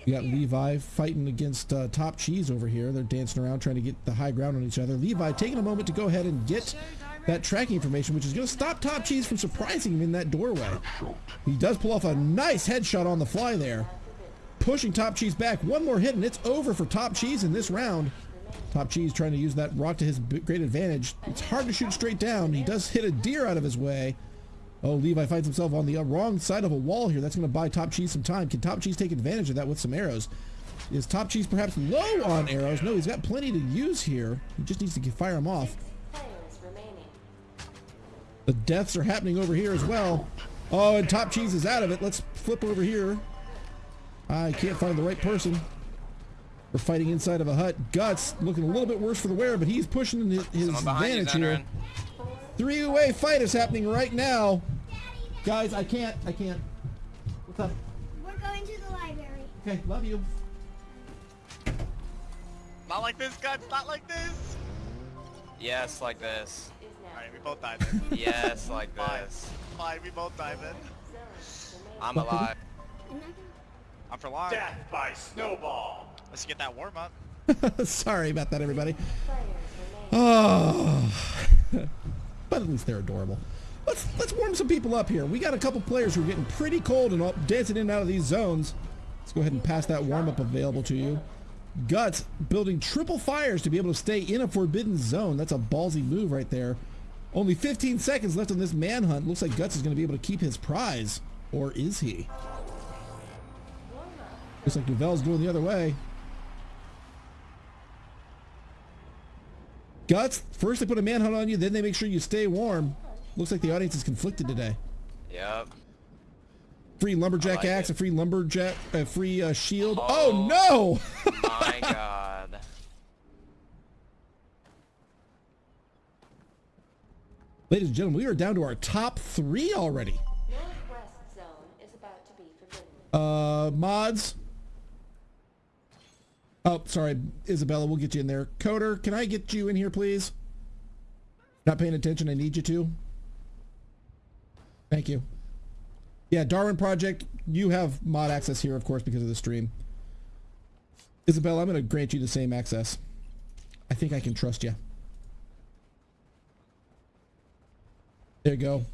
We got Levi fighting against uh, Top Cheese over here. They're dancing around trying to get the high ground on each other. Levi taking a moment to go ahead and get that tracking information, which is going to stop Top Cheese from surprising him in that doorway. He does pull off a nice headshot on the fly there. Pushing Top Cheese back. One more hit and it's over for Top Cheese in this round. Top Cheese trying to use that rock to his great advantage. It's hard to shoot straight down. He does hit a deer out of his way. Oh, Levi finds himself on the uh, wrong side of a wall here. That's going to buy Top Cheese some time. Can Top Cheese take advantage of that with some arrows? Is Top Cheese perhaps low on arrows? No, he's got plenty to use here. He just needs to fire them off. Players remaining. The deaths are happening over here as well. Oh, and Top Cheese is out of it. Let's flip over here. I can't find the right person. We're fighting inside of a hut. Guts looking a little bit worse for the wear, but he's pushing his, his Someone behind you, advantage here. Three-way fight is happening right now. Guys, I can't. I can't. What's up? We're going to the library. Okay, love you. Not like this, Guts. Not like this. Yes, like this. Is now Alright, we both dive in. Yes, like this. Fine, we both dive in. I'm alive. I'm for live. Death by snowball. Let's get that warm up. Sorry about that, everybody. Oh, but at least they're adorable. Let's let's warm some people up here. We got a couple players who are getting pretty cold and all, dancing in and out of these zones. Let's go ahead and pass that warm up available to you. Guts building triple fires to be able to stay in a forbidden zone. That's a ballsy move right there. Only 15 seconds left on this manhunt. Looks like Guts is going to be able to keep his prize. Or is he? Looks like Nouvelle's going the other way. Guts, first they put a manhunt on you, then they make sure you stay warm. Looks like the audience is conflicted today. Yep. Free lumberjack like axe, it. a free lumberjack, a free uh, shield. Oh, Oh. no! My god. Ladies and gentlemen, we are down to our top three already. Northwest zone is about to be forbidden. Uh, mods. Oh, sorry, Isabella, we'll get you in there. Coder, can I get you in here, please? Not paying attention, I need you to. Thank you. Yeah, Darwin Project, you have mod access here, of course, because of the stream. Isabella, I'm going to grant you the same access. I think I can trust you. There you go.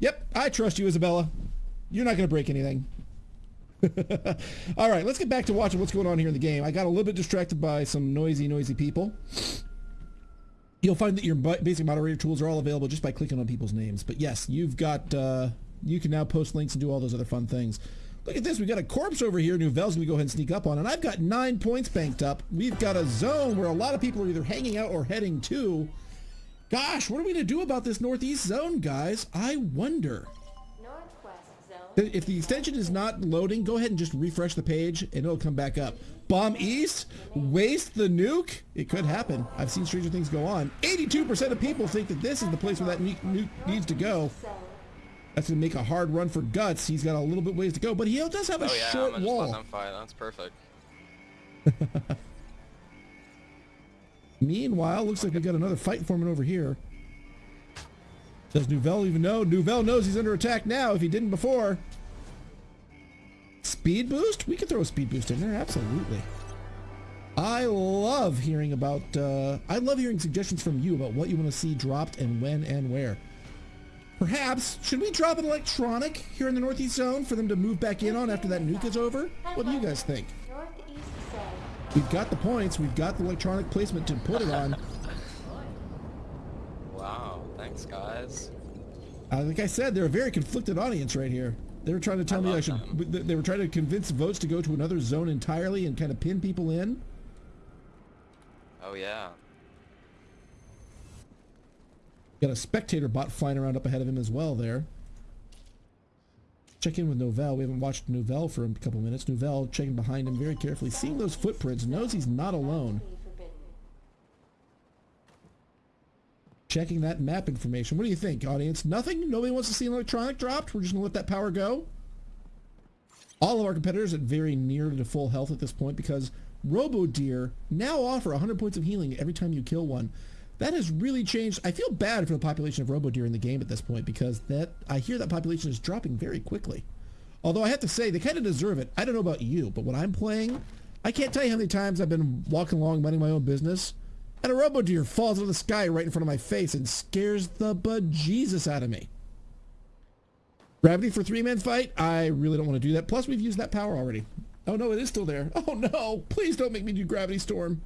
Yep, I trust you, Isabella. You're not going to break anything. All right, let's get back to watching what's going on here in the game. I got a little bit distracted by some noisy, noisy people. You'll find that your basic moderator tools are all available just by clicking on people's names. But yes, you've got, uh, you can now post links and do all those other fun things. Look at this, we got a corpse over here Nouvelle's gonna go ahead and sneak up on, and I've got nine points banked up. We've got a zone where a lot of people are either hanging out or heading to. Gosh, what are we gonna do about this northeast zone, guys? I wonder. Northwest zone. If the extension is not loading, go ahead and just refresh the page and it'll come back up. Bomb East? Waste the nuke? It could happen. I've seen stranger things go on. 82% of people think that this is the place where that nuke, nuke needs to go. That's going to make a hard run for Guts. He's got a little bit ways to go, but he does have a Oh yeah, I'm short gonna just let wall. them fight. That's perfect. Meanwhile, looks like we got another fight forming over here. Does Nouvelle even know? Nouvelle knows he's under attack now if he didn't before. Speed boost? We could throw a speed boost in there, absolutely. I love hearing about, uh, I love hearing suggestions from you about what you want to see dropped and when and where. Perhaps, should we drop an electronic here in the Northeast Zone for them to move back in on after that nuke is over? What do you guys think? We've got the points, we've got the electronic placement to put it on. Wow, thanks guys. Uh, like I said, they're a very conflicted audience right here. They were trying to tell I me I should. th- They were trying to convince votes to go to another zone entirely and kind of pin people in. Oh yeah. Got a spectator bot flying around up ahead of him as well there. Check in with Nouvelle. We haven't watched Nouvelle for a couple minutes. Nouvelle checking behind him very carefully, seeing those footprints, knows he's not alone. Checking that map information. What do you think, audience? Nothing? Nobody wants to see an electronic dropped? We're just going to let that power go? All of our competitors at very near to full health at this point because Robo Deer now offer 100 points of healing every time you kill one. That has really changed. I feel bad for the population of Robo Deer in the game at this point because that I hear that population is dropping very quickly. Although I have to say, they kind of deserve it. I don't know about you, but when I'm playing, I can't tell you how many times I've been walking along minding my own business, and a robo deer falls out of the sky right in front of my face and scares the bejesus out of me. Gravity for three-man fight? I really don't want to do that. Plus, we've used that power already. Oh no, it is still there. Oh no, please don't make me do Gravity Storm.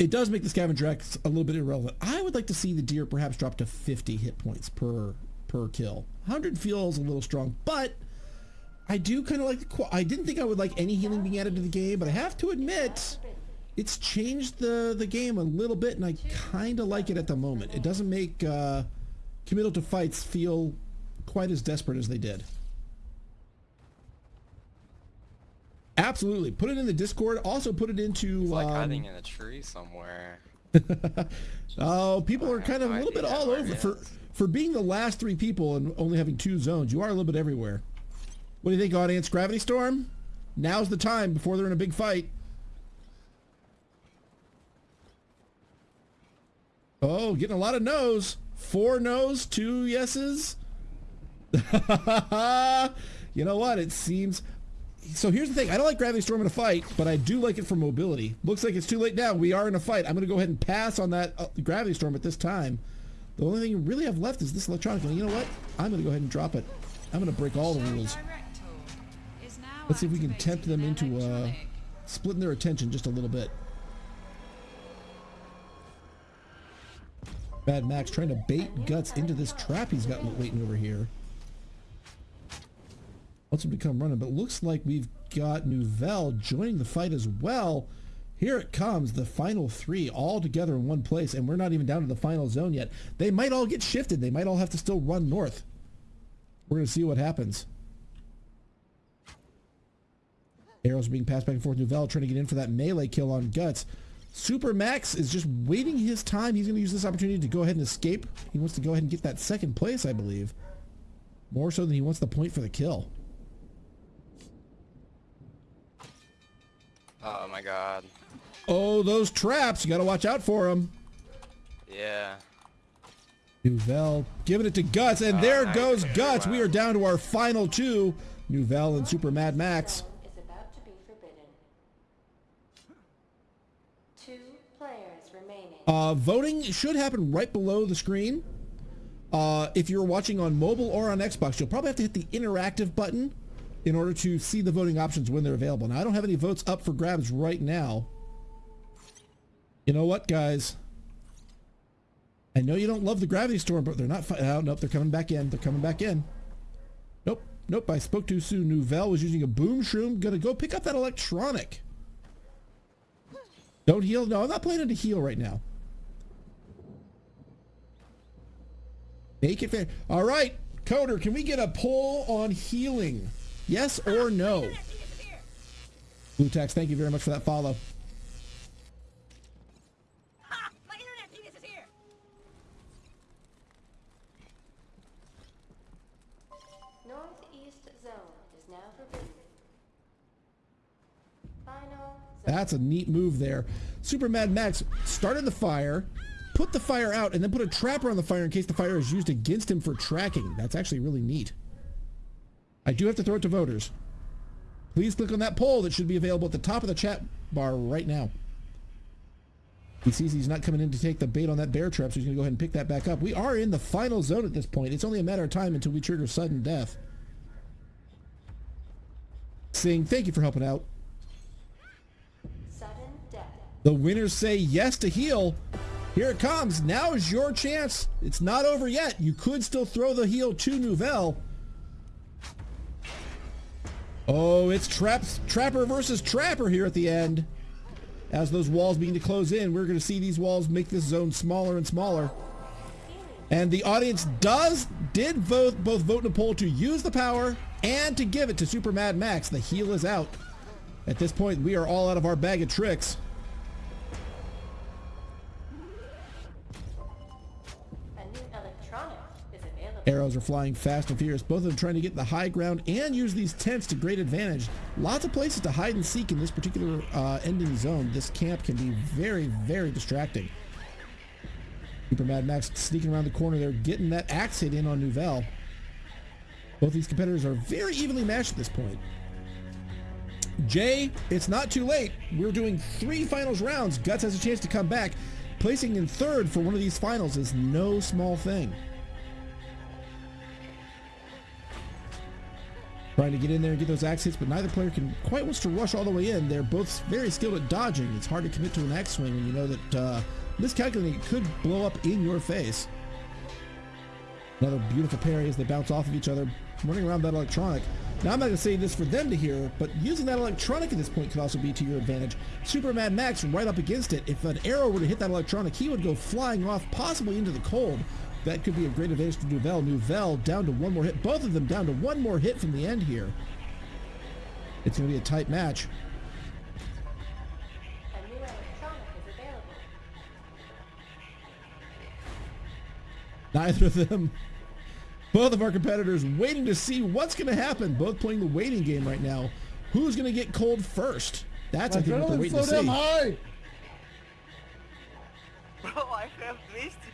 It does make the Scavenger X a little bit irrelevant. I would like to see the deer perhaps drop to 50 hit points per per kill. 100 feels a little strong, but I do kind of like the I didn't think I would like any healing being added to the game, but I have to admit it's changed the the game a little bit and I kind of like it at the moment. It doesn't make uh committal to fights feel quite as desperate as they did. Absolutely. Put it in the Discord. Also put it into It's like um, hiding in a tree somewhere. Oh, people are kind of a little bit all over for for being the last three people and only having two zones. You are a little bit everywhere. What do you think, audience? Gravity Storm? Now's the time before they're in a big fight. Oh, getting a lot of no's. Four no's, two yeses. you know what? It seems. So here's the thing. I don't like Gravity Storm in a fight, but I do like it for mobility. Looks like it's too late now. We are in a fight. I'm going to go ahead and pass on that uh, Gravity Storm at this time. The only thing you really have left is this electronic. And you know what? I'm going to go ahead and drop it. I'm going to break all the rules. Direct tool is now Let's see if we can tempt them into uh, splitting their attention just a little bit. Bad Max trying to bait Guts into this trap he's got waiting over here. To come running, but looks like we've got Nouvelle joining the fight as well. Here it comes, the final three all together in one place, and we're not even down to the final zone yet. They might all get shifted. They might all have to still run north. We're going to see what happens. Arrows being passed back and forth. Nouvelle trying to get in for that melee kill on Guts. Super Max is just waiting his time. He's going to use this opportunity to go ahead and escape. He wants to go ahead and get that second place, I believe. More so than he wants the point for the kill. Oh my god. Oh, those traps. You got to watch out for them. Yeah. Nouvelle giving it to Guts, and Oh, there nice. goes Guts. We are down to our final two. Nouvelle and Super Mad Max. Is about to be forbidden. Two players remaining. Uh, voting should happen right below the screen. Uh, if you're watching on mobile or on Xbox, you'll probably have to hit the interactive button in order to see the voting options when they're available. Now, I don't have any votes up for grabs right now. You know what, guys? I know you don't love the Gravity Storm, but they're not... Oh, nope, they're coming back in. They're coming back in. Nope, nope, I spoke too soon. Nouvelle was using a boom shroom. Gonna go pick up that electronic. Don't heal. No, I'm not planning to heal right now. Make it fair. All right, Coder, can we get a poll on healing? Yes or no? Blue Tax, thank you very much for that follow. Northeast zone is now forbidden. Final zone. That's a neat move there. Super Mad Max started the fire, put the fire out, and then put a trapper on the fire in case the fire is used against him for tracking. That's actually really neat. I do have to throw it to voters. Please click on that poll that should be available at the top of the chat bar right now. He sees he's not coming in to take the bait on that bear trap, so he's going to go ahead and pick that back up. We are in the final zone at this point. It's only a matter of time until we trigger sudden death. Sing, thank you for helping out. Sudden death. The winners say yes to heal. Here it comes. Now is your chance. It's not over yet. You could still throw the heal to Nouvelle. Oh, it's traps, Trapper versus Trapper here at the end. As those walls begin to close in, we're going to see these walls make this zone smaller and smaller. And the audience does, did vote, both vote in a poll to use the power and to give it to Super Mad Max. The heal is out. At this point, we are all out of our bag of tricks. Arrows are flying fast and furious, both of them trying to get the high ground and use these tents to great advantage. Lots of places to hide and seek in this particular uh, ending zone. This camp can be very, very distracting. Super Mad Max sneaking around the corner there, getting that axe hit in on Nouvelle. Both these competitors are very evenly matched at this point. Jay, it's not too late. We're doing three finals rounds. Guts has a chance to come back. Placing in third for one of these finals is no small thing. Trying to get in there and get those axe hits, but neither player can quite wants to rush all the way in. They're both very skilled at dodging. It's hard to commit to an axe swing when you know that uh, miscalculating could blow up in your face. Another beautiful parry as they bounce off of each other, running around that electronic. Now, I'm not going to say this for them to hear, but using that electronic at this point could also be to your advantage. Super Mad Max right up against it. If an arrow were to hit that electronic, he would go flying off, possibly into the cold. That could be a great advantage to Nouvelle. Nouvelle down to one more hit. Both of them down to one more hit from the end here. It's going to be a tight match. A new electronic is available. Neither of them. Both of our competitors waiting to see what's going to happen. Both playing the waiting game right now. Who's going to get cold first? That's, I My think, what they're waiting so to see. high. Bro, I have 200 ping, please. Really?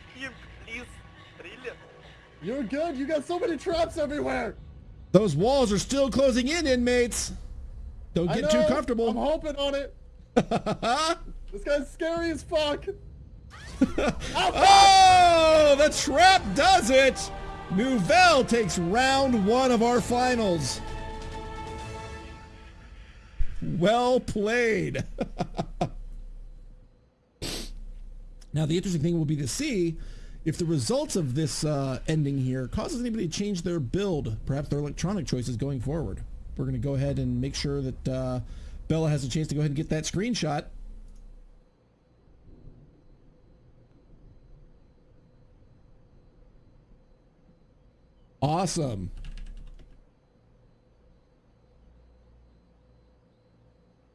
You're good. You got so many traps everywhere. Those walls are still closing in, inmates. Don't get too comfortable. I'm hoping on it. this guy's scary as fuck. Oh, the trap does it. Nouvelle takes round one of our finals. Well played. now, the interesting thing will be to see if the results of this uh, ending here causes anybody to change their build, perhaps their electronic choices going forward. We're going to go ahead and make sure that uh, Bella has a chance to go ahead and get that screenshot. Awesome.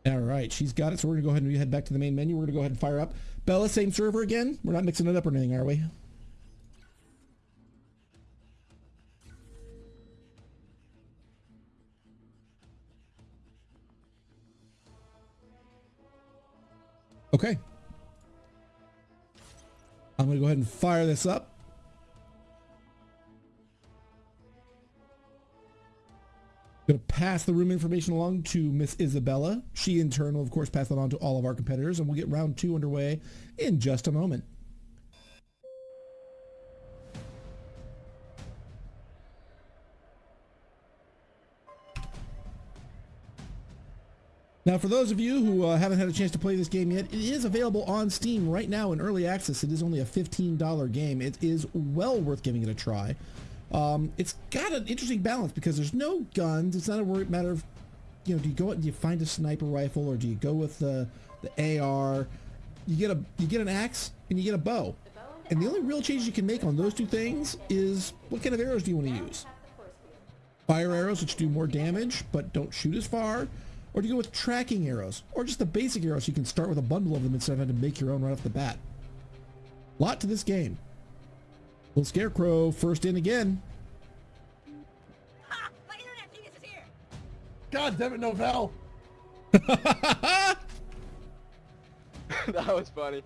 All right. she's got it. So we're gonna go ahead and head back to the main menu. We're gonna go ahead and fire up Bella. Same server again. We're not mixing it up or anything, are we? Okay. I'm gonna go ahead and fire this up. Going to pass the room information along to Miss Isabella. She, in turn, will, of course, pass that on to all of our competitors, and we'll get round two underway in just a moment. Now, for those of you who uh, haven't had a chance to play this game yet, it is available on Steam right now in early access. It is only a $15 game. It is well worth giving it a try. Um, it's got an interesting balance because there's no guns. It's not a matter of, you know, do you go out and do you find a sniper rifle or do you go with the the AR? You get a you get an axe and you get a bow. And the only real change you can make on those two things is what kind of arrows do you want to use? Fire arrows, which do more damage but don't shoot as far, or do you go with tracking arrows, or just the basic arrows? You can start with a bundle of them instead of having to make your own right off the bat. Lot to this game. Little Scarecrow first in again. God damn it, Nouvelle! that was funny.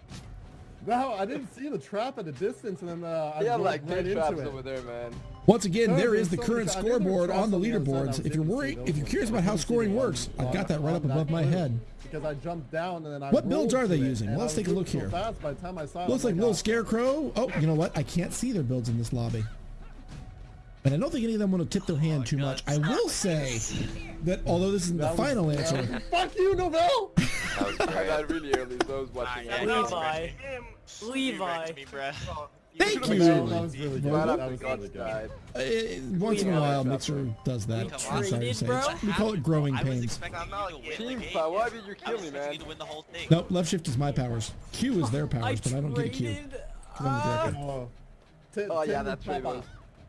No, I didn't see the trap at a distance, and then uh, I They have rolled like right two traps into it. over there, man. Once again, there's the current many- I knew there were scoreboard on the on the other side, I leaderboards. If you're able to see worried, if you're curious about how scoring works, I've got that right up above my head. Because I jumped down and then I What builds are they using? and Let's take a look here. So fast by the time I saw it, Looks like Little oh, Scarecrow. Oh, you know what? I can't see their builds in this lobby. And I don't think any of them want to tip their hand oh too much. I will say that although this isn't the final answer, Fuck you, Nouvelle! That was I great. really early, so I was watching. yeah, it. yeah. Levi. Levi. Wrecked me, bruh. thank Nouvelle, that you. was really good. Right That was really good. died. Uh, once in a while, Mixer does that. I'm sorry to say. bro? We call it growing pains. expecting you to win the Team game. fight, why did you kill me, man? you to win the whole thing. Nope, left shift is my powers. Q is their powers, but I don't get a Q. traded, 'cause I'm the director. Oh, Oh, yeah, that's what it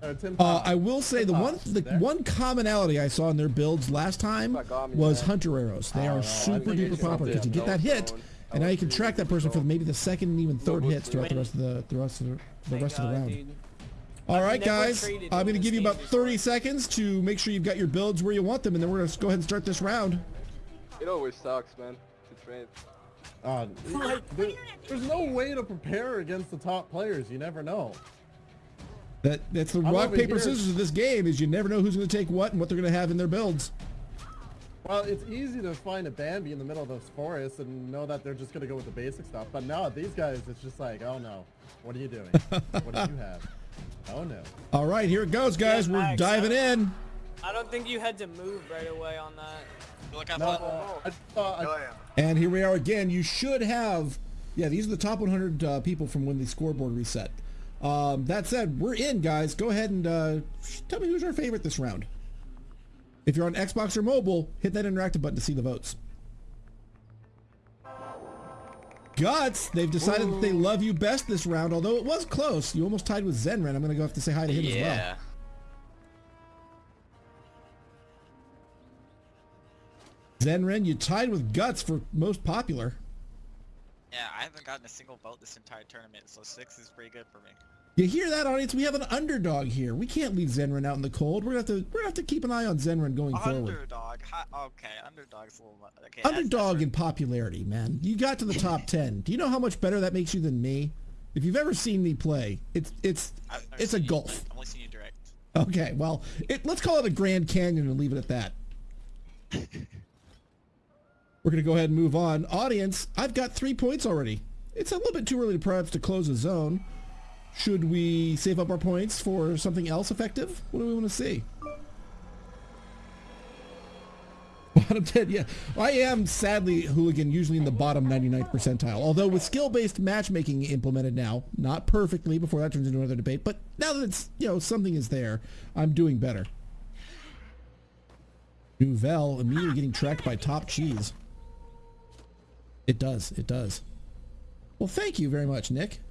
Uh, Tim Uh, Papa. I will say the one the one commonality I saw in their builds last time Fuck on me, was hunter arrows. They are super think duper popular because you get that hit, and now you can track that person for maybe the second and even third hits throughout the rest of the the rest of the, the rest of the round. dude. All I've right, never guys, I'm going to give you about 30 before. seconds to make sure you've got your builds where you want them, and then we're going to go ahead and start this round. It always sucks, man. To train. Uh, there- there's no way to prepare against the top players. You never know. That that's the I'm rock, paper, here. scissors of this game is you never know who's going to take what and what they're going to have in their builds. Well, it's easy to find a Bambi in the middle of those forests and know that they're just gonna go with the basic stuff. But now these guys, it's just like, oh no, what are you doing? what do you have? Oh no. All right, here it goes, guys. Yeah, We're Max, diving I- in. I don't think you had to move right away on that. Look how No, uh, I thought, Oh yeah. And here we are again. You should have, yeah, these are the top 100 uh, people from when the scoreboard reset. Um, that said, we're in, guys. Go ahead and uh, tell me who's our favorite this round. If you're on Xbox or mobile, hit that interactive button to see the votes. Guts, they've decided that they love you best this round, although it was close. You almost tied with Zenren. I'm going to go have to say hi to him as well. Yeah. Zenren, you tied with Guts for most popular. Yeah, I haven't gotten a single vote this entire tournament, so six is pretty good for me. You hear that, audience? We have an underdog here. We can't leave Zenren out in the cold. We're gonna have to we're gonna have to keep an eye on Zenren going forward. Underdog. Okay, underdog's a little. Okay, Underdog in popularity, man. You got to the top ten. Do you know how much better that makes you than me? If you've ever seen me play, it's it's it's a gulf. I've only seen you direct. Okay, well, it, let's call it a Grand Canyon and leave it at that. We're gonna go ahead and move on. Audience, I've got three points already. It's a little bit too early to perhaps to close a zone. Should we save up our points for something else effective? What do we want to see? Bottom 10, yeah. I am sadly hooligan, usually in the bottom 99th percentile. Although with skill-based matchmaking implemented now, not perfectly before that turns into another debate, but now that it's, you know, something is there, I'm doing better. Nouvelle immediately getting tracked by Top Cheese. It does, it does. Well, thank you very much, Nick.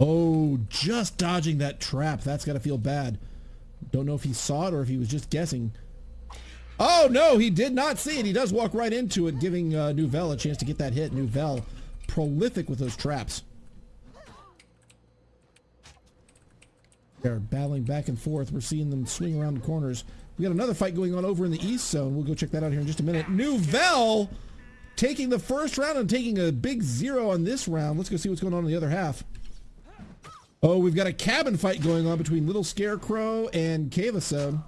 Oh, just dodging that trap. That's got to feel bad. Don't know if he saw it or if he was just guessing. Oh no, he did not see it. He does walk right into it, giving uh, Nouvelle a chance to get that hit. Nouvelle, prolific with those traps. They're battling back and forth. We're seeing them swing around the corners. We got another fight going on over in the east zone. We'll go check that out here in just a minute. Nouvelle taking the first round and taking a big zero on this round. Let's go see what's going on in the other half. Oh, we've got a cabin fight going on between Little Scarecrow and Cavason.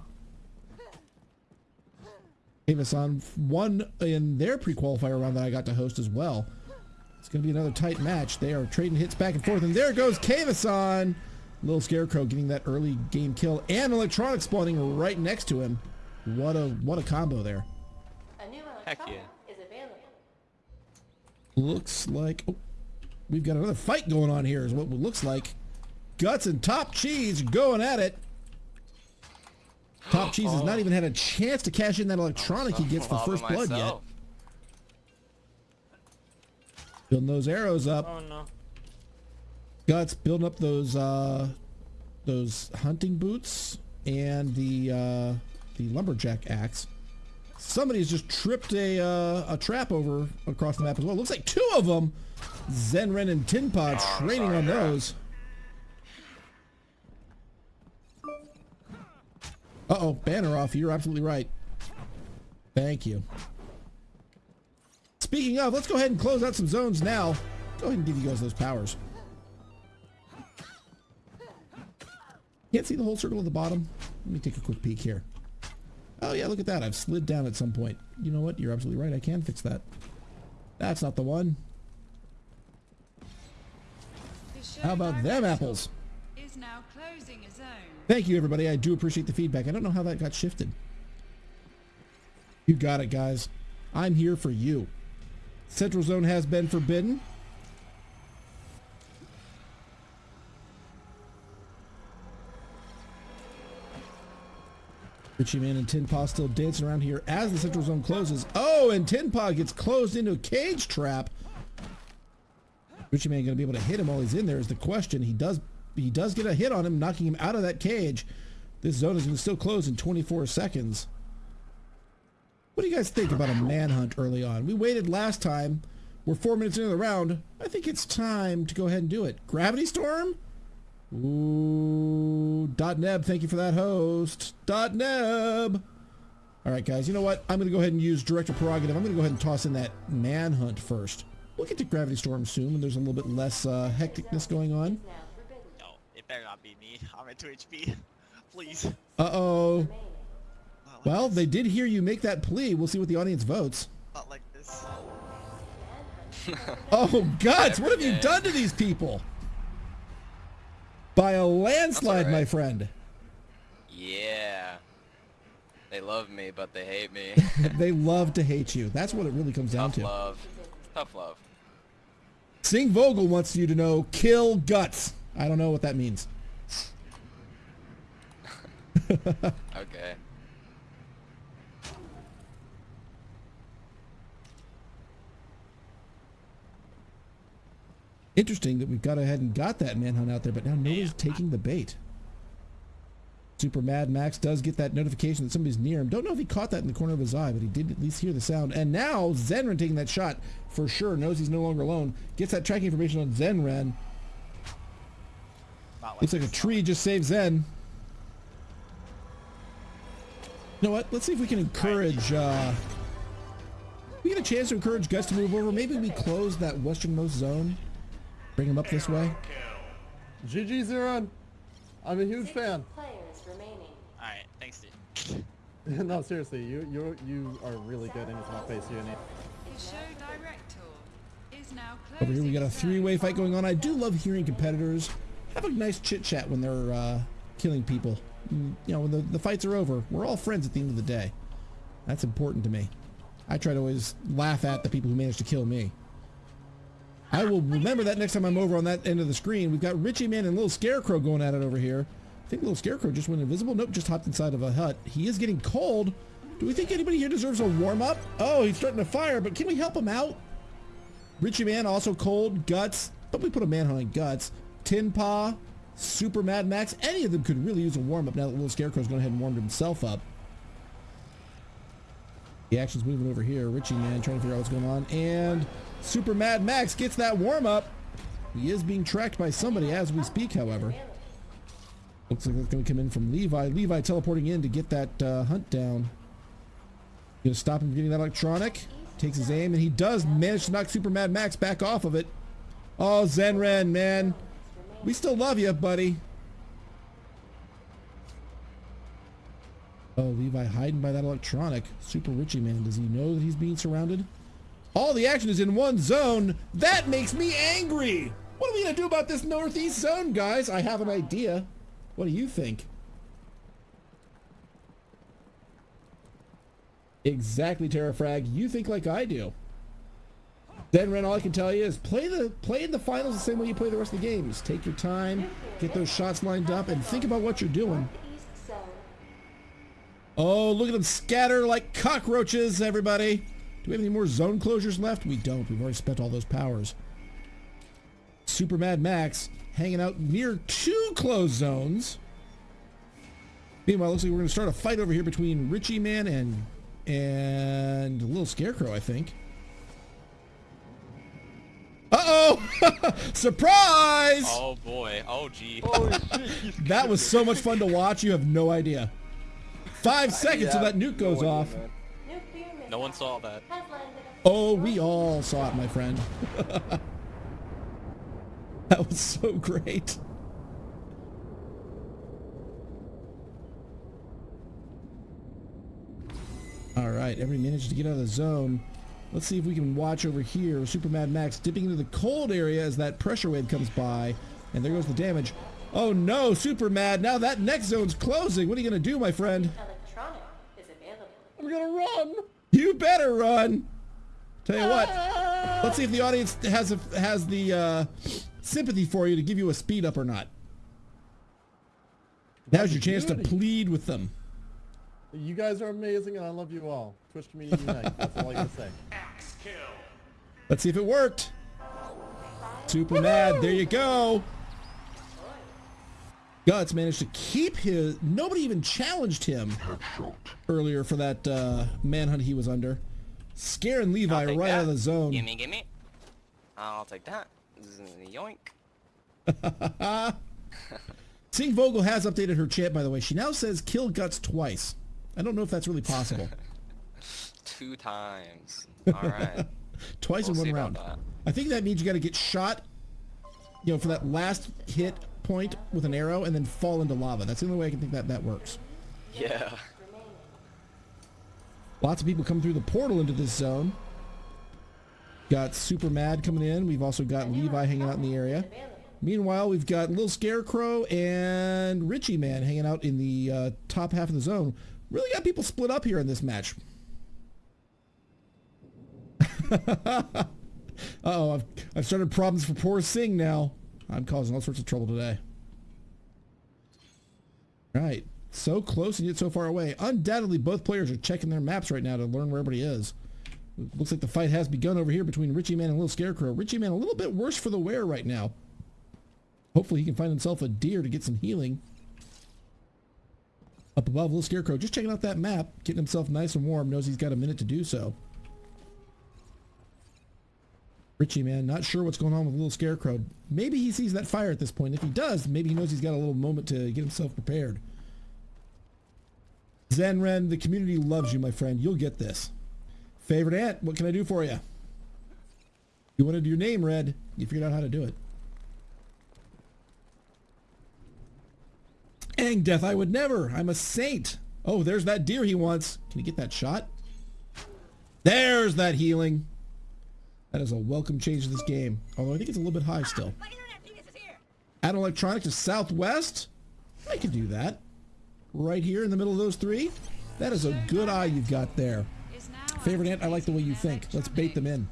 Cavason won in their pre-qualifier round that I got to host as well. It's going to be another tight match. They are trading hits back and forth, and there goes Cavason. Little Scarecrow getting that early game kill, and Electronic spawning right next to him. What a what a combo there. A new Heck yeah. is available. Looks like oh, we've got another fight going on here. Is what it looks like. Guts and Top Cheese going at it. Top Cheese has not even had a chance to cash in that electronic he gets for first blood yet. Building those arrows up. Oh no. Guts building up those uh, those hunting boots and the uh, the lumberjack axe. Somebody's just tripped a uh, a trap over across the map as well. Looks like two of them. Zenren and Tin Paw Oh, training sorry, on yeah. those. Uh oh, banner off. You're absolutely right. Thank you. Speaking of, let's go ahead and close out some zones now. Go ahead and give you guys those powers. Can't see the whole circle at the bottom. Let me take a quick peek here. Oh yeah, look at that. I've slid down at some point. You know what? You're absolutely right. I can fix that. That's not the one. How about them apples? Is now. Thank you, everybody. I do appreciate the feedback. I don't know how that got shifted. You got it, guys. I'm here for you. Central Zone has been forbidden. Richie Man and Tin Paw still dancing around here as the Central Zone closes. Oh, and Tin Paw gets closed into a cage trap. Richie Man going to be able to hit him while he's in there is the question. He does he does get a hit on him, knocking him out of that cage. This zone is going to still close in 24 seconds. What do you guys think about a manhunt early on? We waited last time. We're four minutes into the round. I think it's time to go ahead and do it. Gravity Storm? Ooh, dot neb, thank you for that host. Dot neb. All right, guys, you know what? I'm going to go ahead and use director prerogative. I'm going to go ahead and toss in that manhunt first. We'll get to Gravity Storm soon when there's a little bit less uh, hecticness going on. Now forbidden. No, it better not be me. I'm at 2 HP. Please. Uh-oh. Like Well, this. they did hear you make that plea. We'll see what the audience votes. Not like this. Oh, Guts, what have you done to these people? By a landslide, That's all my friend. Yeah. They love me, but they hate me. they love to hate you. That's what it really comes down Tough to. love. Tough love. Sing Vogel wants you to know, kill Guts. I don't know what that means. Okay. Interesting that we've got ahead and got that manhunt out there, but now nobody's taking the bait. Super Mad Max does get that notification that somebody's near him. Don't know if he caught that in the corner of his eye, but he did at least hear the sound. And now Zenren taking that shot for sure, knows he's no longer alone. Gets that tracking information on Zenren. Not like Looks like a tree just saves Zen. You know what? Let's see if we can encourage. Uh, we get a chance to encourage Gus to move over. Maybe we close that westernmost zone. Bring him up this way. GG Zenren. I'm a huge fan. Players remaining. Alright, thanks, dude. no, seriously, you you you are really good in his not face uni. The show director is now Over here we got a a three-way fight going on. I do love hearing competitors have a nice chit-chat when they're uh, killing people. Mm, You know, when the, the fights are over, we're all friends at the end of the day. That's important to me. I try to always laugh at the people who manage to kill me. I will remember that next time I'm over on that end of the screen. We've got Richie Man and Little Scarecrow going at it over here. I think Little Scarecrow just went invisible. Nope, just hopped inside of a hut. He is getting cold. Do we think anybody here deserves a warm-up? Oh, he's starting to fire, but can we help him out? Richie Man also cold, Guts, but we put a manhunt on Guts. Tin Paw, Super Mad Max, any of them could really use a warm-up now that Little Scarecrow's gone ahead and warmed himself up. The action's moving over here. Richie man trying to figure out what's going on. And Super Mad Max gets that warm up. He is being tracked by somebody as we speak, however. Looks like it's going to come in from Levi. Levi teleporting in to get that uh, hunt down. Gonna stop him from getting that electronic. Takes his aim, and he does manage to knock Super Mad Max back off of it. Oh, Zenren, man. We still love you, buddy. Oh, Levi hiding by that electronic. Super Richie man. Does he know that he's being surrounded? All the action is in one zone. That makes me angry. What are we to do about this northeast zone, guys? I have an idea. What do you think? Exactly, Terrafrag. You think like I do. Zenren, all I can tell you is play the play in the finals the same way you play the rest of the games. Take your time, get those shots lined up, and think about what you're doing. Oh, look at them scatter like cockroaches, everybody. Do we have any more zone closures left? We don't. We've already spent all those powers. Super Mad Max hanging out near two closed zones. Meanwhile, looks like we're going to start a fight over here between Richie Man and and Little Scarecrow, I think. Uh-oh! Surprise! Oh boy. Oh gee. Holy shit, That was so much fun to watch. You have no idea. Five seconds till that nuke no goes idea, off. man. No one saw that. Oh, we all saw it, my friend. that was so great. All right, everybody managed to get out of the zone. Let's see if we can watch over here. Super Mad Max dipping into the cold area as that pressure wave comes by. And there goes the damage. Oh no, Super Mad, now that next zone's closing. What are you going to do, my friend? electronic is available. I'm gonna run. You better run. Tell you what, let's see if the audience has a, has the uh, sympathy for you to give you a speed up or not. Now's your chance to plead with them. You guys are amazing, and I love you all. Twitch community unite. That's all I gotta say. Let's see if it worked. Super mad. There you go. Guts managed to keep his. Nobody even challenged him earlier for that uh, manhunt he was under. Scaring Levi right take out of the zone. Gimme, gimme. I'll take that. Z- Yoink. Sing Vogel has updated her chat, by the way. She now says kill Guts twice. I don't know if that's really possible. Two times. All right. twice We'll in one round. I think that means you got to get shot, you know, for that last hit point with an arrow and then fall into lava. That's the only way I can think that that works. Yeah. Lots of people come through the portal into this zone. Got Super Mad coming in. We've also got Levi hanging out in the area. Meanwhile, we've got Little Scarecrow and Richie Man hanging out in the uh, top half of the zone. Really got people split up here in this match. Uh-oh, I've, I've started problems for poor Sing now. I'm causing all sorts of trouble today. Right. So close and yet so far away. Undoubtedly, both players are checking their maps right now to learn where everybody is. Looks like the fight has begun over here between Richie Man and Little Scarecrow. Richie Man a little bit worse for the wear right now. Hopefully he can find himself a deer to get some healing. Up above, Little Scarecrow just checking out that map, getting himself nice and warm, knows he's got a minute to do so. Richie, man, not sure what's going on with Little Scarecrow. Maybe he sees that fire at this point. If he does, maybe he knows he's got a little moment to get himself prepared. Zenren, the community loves you, my friend. You'll get this. Favorite ant, what can I do for you? You wanted your name read. You figured out how to do it. Ang death, I would never. I'm a saint. Oh, there's that deer he wants. Can he get that shot? There's that healing. That is a welcome change to this game. Although I think it's a little bit high still. Add electronic to southwest. I could do that. Right here in the middle of those three. That is a good eye you've got there. Favorite ant, I like the way you think. Let's bait them in.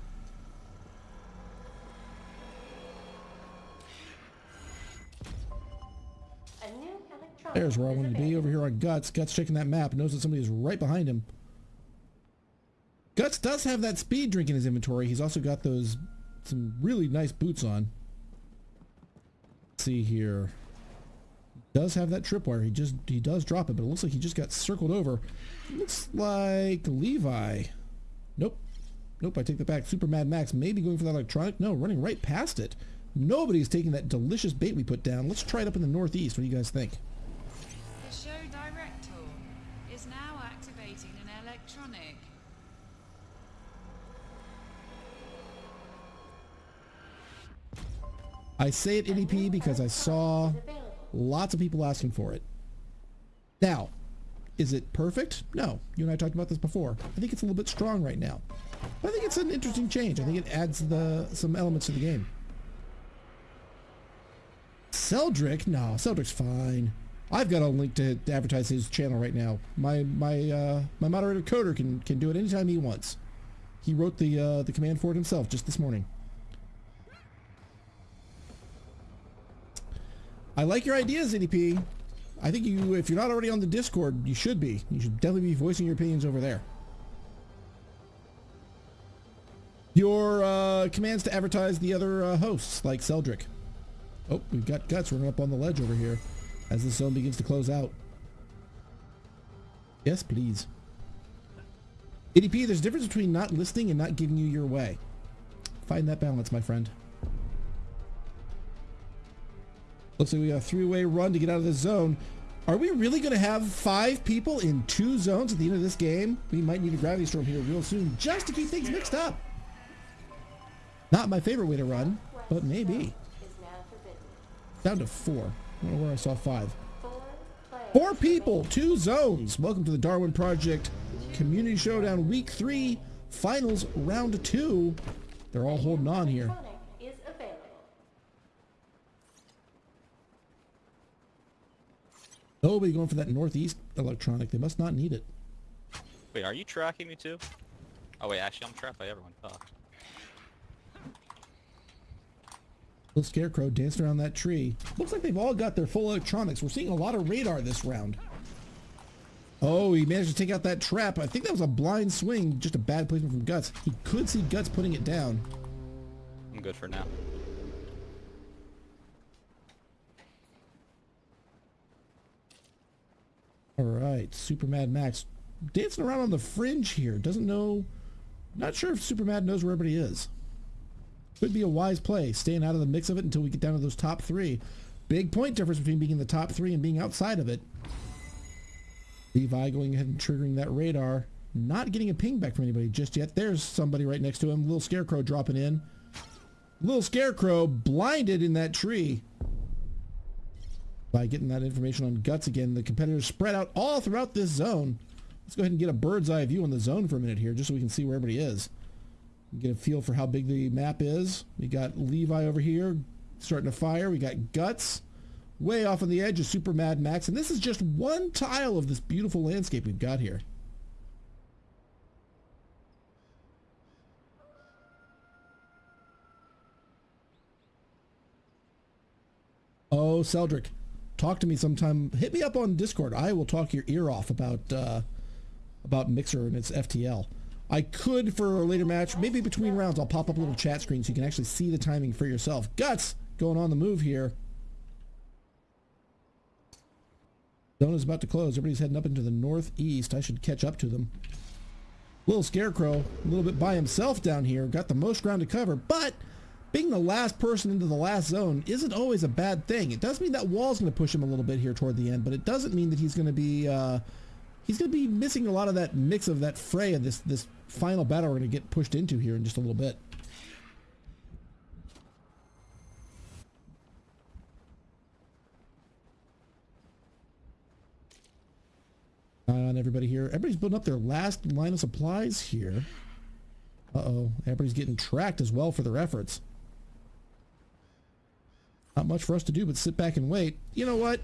There's where I wanted to be. Over here on Guts. Guts checking that map. Knows that somebody is right behind him. Guts does have that speed drink in his inventory. He's also got those some really nice boots on. Let's see here. Does have that tripwire. He just he does drop it, but it looks like he just got circled over. Looks like Levi. Nope. Nope, I take that back. Super Mad Max maybe going for that electronic. No, running right past it. Nobody's taking that delicious bait we put down. Let's try it up in the northeast. What do you guys think? The show director is now activating an electronic. I say it NEP because I saw lots of people asking for it. Now, is it perfect? No. You and I talked about this before. I think it's a little bit strong right now. But I think it's an interesting change. I think it adds the some elements to the game. Celdric? No, Celdric's fine. I've got a link to, to advertise his channel right now. My my uh, my moderator coder can can do it anytime he wants. He wrote the uh, the command for it himself just this morning. I like your ideas, NDP. I think you, if you're not already on the Discord, you should be. You should definitely be voicing your opinions over there. Your uh, commands to advertise the other uh, hosts, like Celdric. Oh, we've got Guts running up on the ledge over here as the zone begins to close out. Yes, please. ADP, there's a difference between not listening and not giving you your way. Find that balance, my friend. Looks like we got a three-way run to get out of this zone. Are we really going to have five people in two zones at the end of this game? We might need a gravity storm here real soon just to keep things mixed up. Not my favorite way to run, but maybe. Down to four. I don't know where I saw five. Four people, two zones. Welcome to the Darwin Project Community Showdown Week 3 Finals Round 2. They're all holding on here. Is available. Nobody going for that northeast electronic. They must not need it. Wait, are you tracking me too? Oh wait, actually I'm tracked by everyone. Fuck. Little scarecrow danced around that tree. Looks like they've all got their full electronics. We're seeing a lot of radar this round. Oh, he managed to take out that trap. I think that was a blind swing. Just a bad placement from Guts. He could see Guts putting it down. I'm good for now. All right, Super Mad Max dancing around on the fringe here. Doesn't know. Not sure if Super Mad knows where everybody is. Could be a wise play, staying out of the mix of it until we get down to those top three. Big point difference between being in the top three and being outside of it. Levi going ahead and triggering that radar. Not getting a ping back from anybody just yet. There's somebody right next to him. Little Scarecrow dropping in. Little Scarecrow blinded in that tree. By getting that information on Guts again, the competitors spread out all throughout this zone. Let's go ahead and get a bird's eye view on the zone for a minute here, just so we can see where everybody is. Get a feel for how big the map is. We got Levi over here starting to fire. We got Guts way off on the edge of Super Mad Max. And this is just one tile of this beautiful landscape we've got here. Oh, Celdric, talk to me sometime. Hit me up on Discord. I will talk your ear off about uh, about Mixer and its FTL. I could for a later match, maybe between rounds, I'll pop up a little chat screen so you can actually see the timing for yourself. Guts going on the move here. Zone is about to close. Everybody's heading up into the northeast. I should catch up to them. Little Scarecrow, a little bit by himself down here, got the most ground to cover, but being the last person into the last zone isn't always a bad thing. It does mean that wall's going to push him a little bit here toward the end, but it doesn't mean that he's going to be uh, he's going to be missing a lot of that mix of that fray of this this final battle we're going to get pushed into here in just a little bit. On everybody here. Everybody's building up their last line of supplies here. Uh-oh. Everybody's getting tracked as well for their efforts. Not much for us to do but sit back and wait. You know what?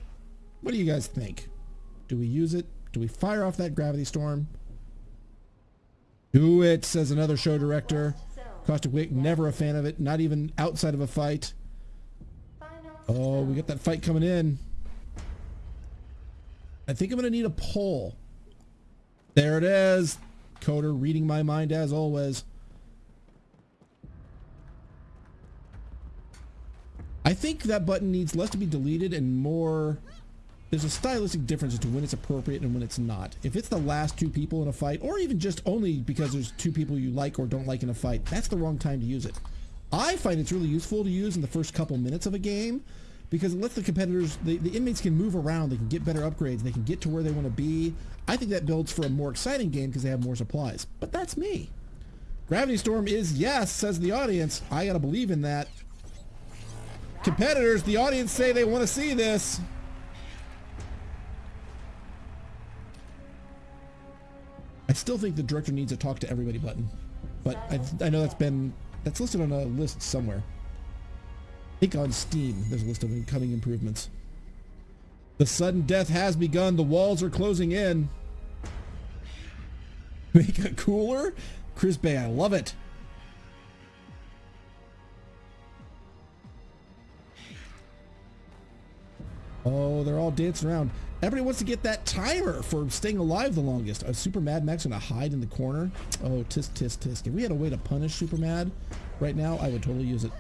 What do you guys think? Do we use it? Do we fire off that gravity storm? Do it, says another show director. Caustic Wick, never a fan of it, not even outside of a fight. Oh, we got that fight coming in. I think I'm going to need a poll. There it is. Coder reading my mind as always. I think that button needs less to be deleted and more there's a stylistic difference as to when it's appropriate and when it's not. If it's the last two people in a fight, or even just only because there's two people you like or don't like in a fight, that's the wrong time to use it. I find it's really useful to use in the first couple minutes of a game because it lets the competitors, the, the inmates can move around, they can get better upgrades, they can get to where they want to be. I think that builds for a more exciting game because they have more supplies. But that's me. Gravity Storm is yes, says the audience. I gotta believe in that. Competitors, the audience say they want to see this. I still think the director needs a talk to everybody button, but I, I know that's been that's listed on a list somewhere. I think on Steam there's a list of incoming improvements. The sudden death has begun. The walls are closing in. Make it cooler, Chris Bay. I love it. Oh, they're all dancing around. Everybody wants to get that timer for staying alive the longest. A Super Mad Max gonna hide in the corner. Oh, tisk tisk tisk. If we had a way to punish Super Mad right now, I would totally use it.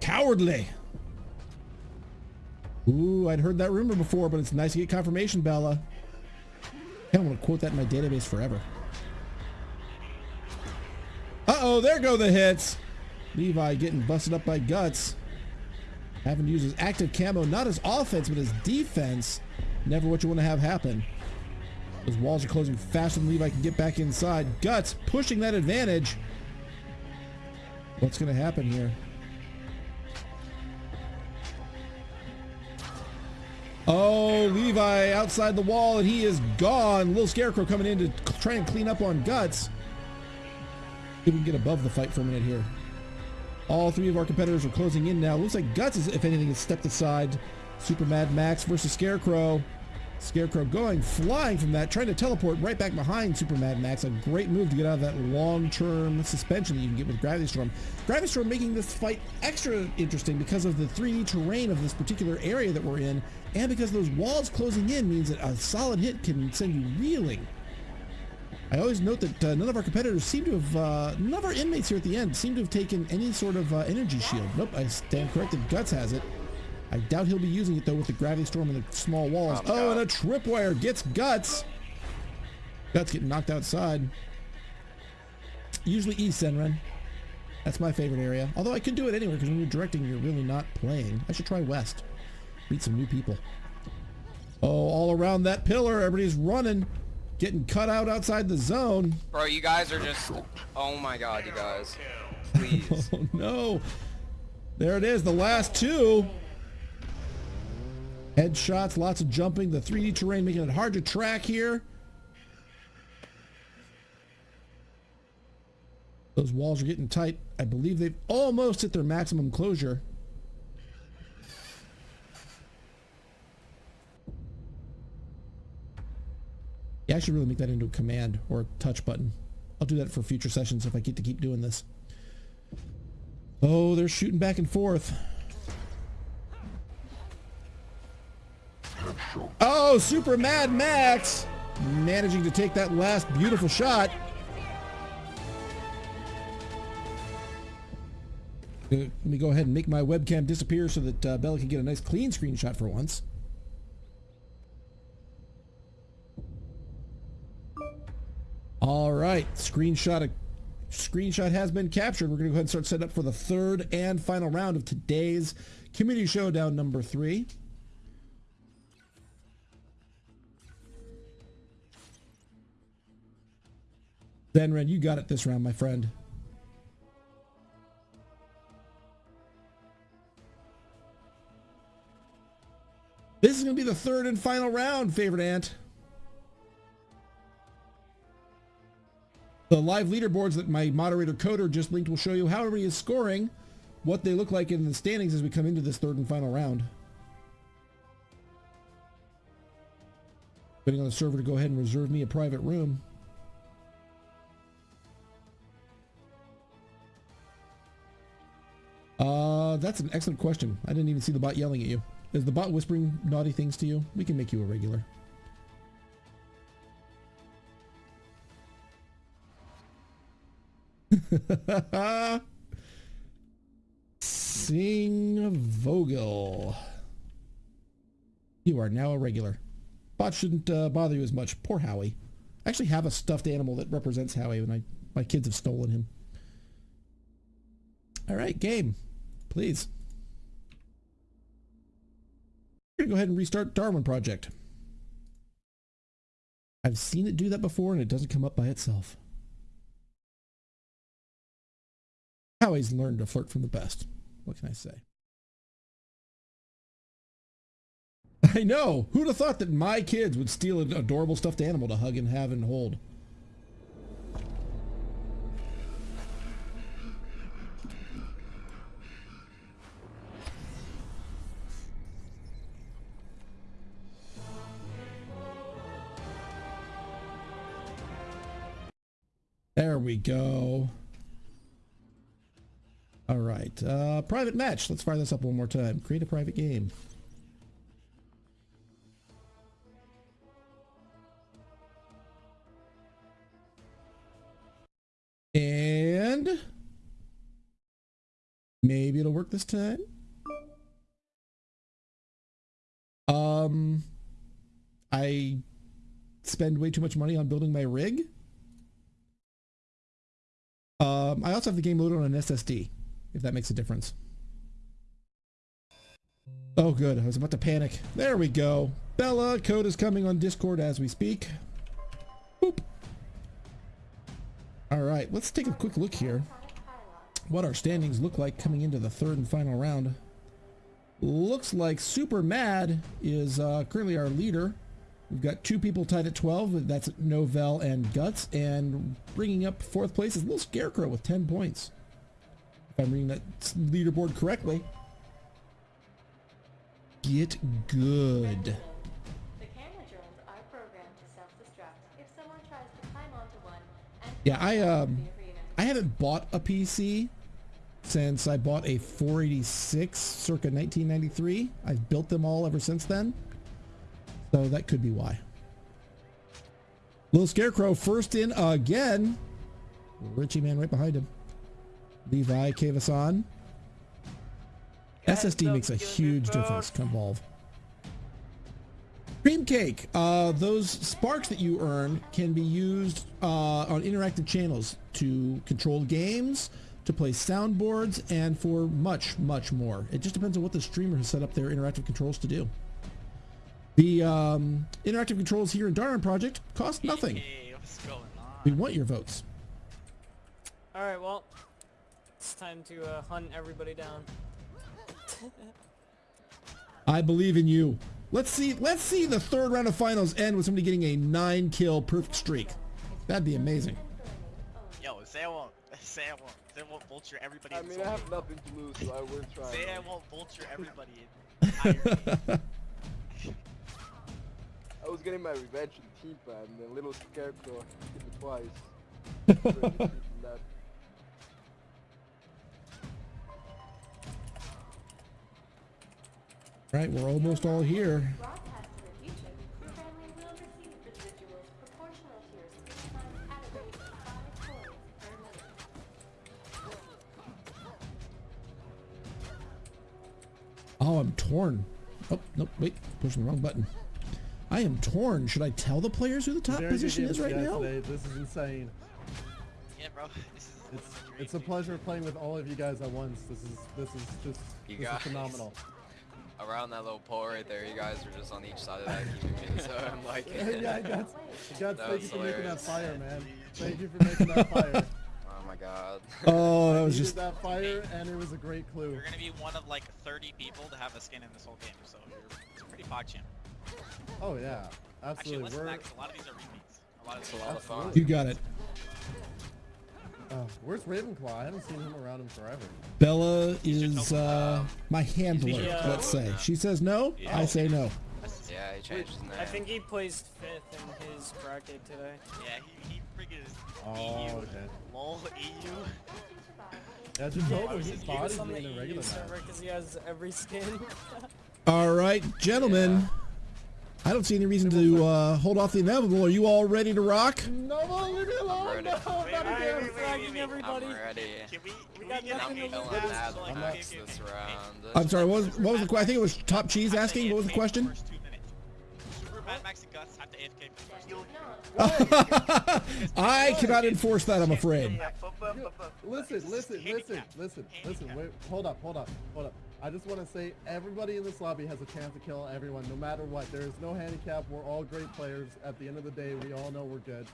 Cowardly. Ooh, I'd heard that rumor before, but it's nice to get confirmation, Bella. I want to quote that in my database forever. Uh-oh, there go the hits. Levi getting busted up by Guts. Having to use his active camo, not his offense, but his defense. Never what you want to have happen. Those walls are closing faster than Levi can get back inside. Guts pushing that advantage. What's going to happen here? Oh, Levi outside the wall and he is gone. Little Scarecrow coming in to try and clean up on Guts. If we can get above the fight for a minute here. All three of our competitors are closing in now. Looks like Guts, is, if anything, has stepped aside. Super Mad Max versus Scarecrow. Scarecrow going flying from that, trying to teleport right back behind Super Mad Max. A great move to get out of that long-term suspension that you can get with Gravity Storm. Gravity Storm making this fight extra interesting because of the 3D terrain of this particular area that we're in, and because those walls closing in means that a solid hit can send you reeling. I always note that uh, none of our competitors seem to have, uh, none of our inmates here at the end seem to have taken any sort of uh, energy shield. Nope, I stand corrected. Guts has it. I doubt he'll be using it though with the gravity storm and the small walls. Oh, oh and a tripwire gets Guts. Guts getting knocked outside. Usually East Zenren. That's my favorite area. Although I could do it anywhere because when you're directing, you're really not playing. I should try West. Meet some new people. Oh, all around that pillar, everybody's running. Getting cut out outside the zone. Bro, you guys are just... Oh my god, you guys. Please. oh no. There it is, the last two. Headshots, lots of jumping, the 3D terrain making it hard to track here. Those walls are getting tight. I believe they've almost hit their maximum closure. Yeah, I should really make that into a command or a touch button. I'll do that for future sessions if I get to keep doing this. Oh, they're shooting back and forth. Oh, Super Mad Max managing to take that last beautiful shot. Uh, let me go ahead and make my webcam disappear so that uh, Bella can get a nice clean screenshot for once. All right, screenshot screenshot has been captured. We're going to go ahead and start setting up for the third and final round of today's Community Showdown number three. Zenren, you got it this round, my friend. This is going to be the third and final round, favorite ant. The live leaderboards that my moderator Coder just linked will show you how everybody is scoring, what they look like in the standings as we come into this third and final round. Waiting on the server to go ahead and reserve me a private room. Uh, that's an excellent question. I didn't even see the bot yelling at you. Is the bot whispering naughty things to you? We can make you a regular. Sing Vogel. You are now a regular. Bot shouldn't uh, bother you as much. Poor Howie. I actually have a stuffed animal that represents Howie when I my kids have stolen him. All right, game, please. We're gonna go ahead and restart Darwin Project. I've seen it do that before and it doesn't come up by itself. Howie's learned to flirt from the best. What can I say? I know. Who'd have thought that my kids would steal an adorable stuffed animal to hug and have and hold? There we go. All right. Uh, private match. Let's fire this up one more time. Create a private game. And maybe it'll work this time. Um, I spend way too much money on building my rig. Um, I also have the game loaded on an SSD, if that makes a difference. Oh, good. I was about to panic. There we go. Bella, code is coming on Discord as we speak. Boop. All right, let's take a quick look here. What our standings look like coming into the third and final round. Looks like Super Mad is uh, currently our leader. We've got two people tied at 12. That's Nouvelle and Guts. And bringing up fourth place is Little Scarecrow with 10 points. If I'm reading that leaderboard correctly. Get good. The camera drones are programmed to self-destruct if someone tries to climb onto one and Yeah, I um. I haven't bought a PC since I bought a 486 circa 1993. I've built them all ever since then. So that could be why. Little Scarecrow first in again. Richie Man right behind him. Levi Kavasan. SSD makes a huge difference. Come Convolve. Cream Cake. Uh, those sparks that you earn can be used uh, on interactive channels to control games, to play soundboards, and for much, much more. It just depends on what the streamer has set up their interactive controls to do. The um, interactive controls here in Darwin Project cost nothing. Hey, what's going on? We want your votes. Alright, well, it's time to uh, hunt everybody down. I believe in you. Let's see. Let's see the third round of finals end with somebody getting a nine kill perfect streak. That'd be amazing. Yo, say I won't. Say I won't. Say I won't vulture everybody. I mean, I have nothing to lose, so I will try. Say I won't vulture everybody. In. I was getting my revenge in Team Pan, and then little Scarecrow hit me twice. Of 5 coins per minute. Oh, I'm torn. Oh, nope, wait, pushing the wrong button. I am torn. Should I tell the players who the top Very position is right now? Today. This is insane. Yeah, bro. This is. It's it's a pleasure playing with all of you guys at once. This is this is just this is phenomenal. Around that little pole right there, you guys are just on each side of that keeping me so I'm like yeah, guys, guys, That thank you was for making that fire, man. Thank you for making that fire. Oh my god. Oh, that was just. that fire, and it was a great clue. You're gonna be one of like 30 people to have a skin in this whole game, so you're it's a pretty pog champ. Oh yeah, Actually, absolutely. listen to We're that 'cause a lot of these are repeats. A lot of It's these a lot of fun. You got it. Oh, where's Ravenclaw? I haven't seen him around in forever. Bella is uh, my handler, Yeah. let's say. She says no, I say no. Yeah, he changed his name. I think he placed fifth in his bracket today. Yeah, he, he freaking is Oh, EU. okay. Lol, EU. Yeah, just told him He his was body's on the being a regular server because he has every skin. All right, gentlemen. I don't see any reason to uh, hold off the inevitable. Are you all ready to rock? No, leave me alone. No, not again. Fragging everybody. I'm ready. Can we, we got nothing to lose. I'm sorry. What was, what was the question? I think it was Top Cheese asking. What was the question? I cannot enforce that, I'm afraid. Listen, listen, listen, listen, listen. Wait, hold up, hold up, hold up. I just want to say everybody in this lobby has a chance to kill everyone, no matter what. There is no handicap. We're all great players. At the end of the day, we all know we're good.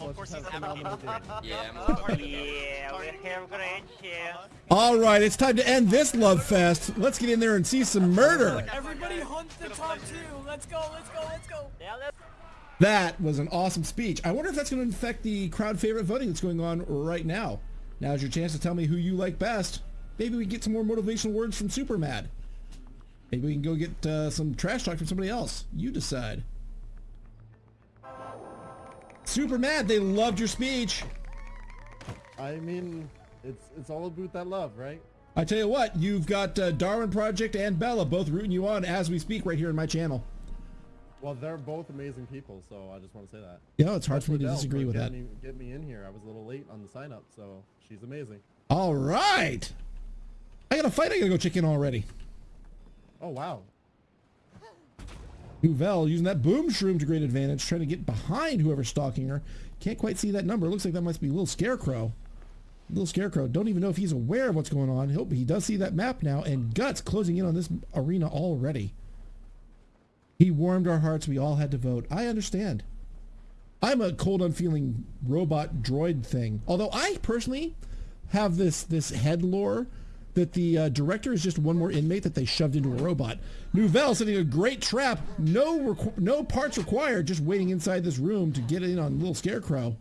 So let's just have a. Yeah, I'm Yeah, we're here, we're gonna end here. All right, it's time to end this love fest. Let's get in there and see some murder. Everybody hunt the top two. Let's go, let's go, let's go. Yeah, let's That was an awesome speech. I wonder if that's going to affect the crowd favorite voting that's going on right now. Now's your chance to tell me who you like best. Maybe we can get some more motivational words from Super Mad. Maybe we can go get uh, some trash talk from somebody else. You decide. Super Mad, they loved your speech. I mean, it's it's all about that love, right? I tell you what, you've got uh, Darwin Project and Bella both rooting you on as we speak right here in my channel. Well, they're both amazing people, so I just want to say that. You know, it's hard for me to disagree with that. Me, get me in here. I was a little late on the sign up, so she's amazing. All right. I got a fight I gotta go check in already. Oh wow. Nouvelle using that boom shroom to great advantage, trying to get behind whoever's stalking her. Can't quite see that number. Looks like that must be Little Scarecrow. Little Scarecrow. Don't even know if he's aware of what's going on. Hope he does see that map now, and Guts closing in on this arena already. He warmed our hearts. We all had to vote. I understand. I'm a cold, unfeeling robot droid thing. Although I personally have this this head lore that the uh, director is just one more inmate that they shoved into a robot. Nouvelle setting a great trap. No requ- no parts required. Just waiting inside this room to get in on little Scarecrow.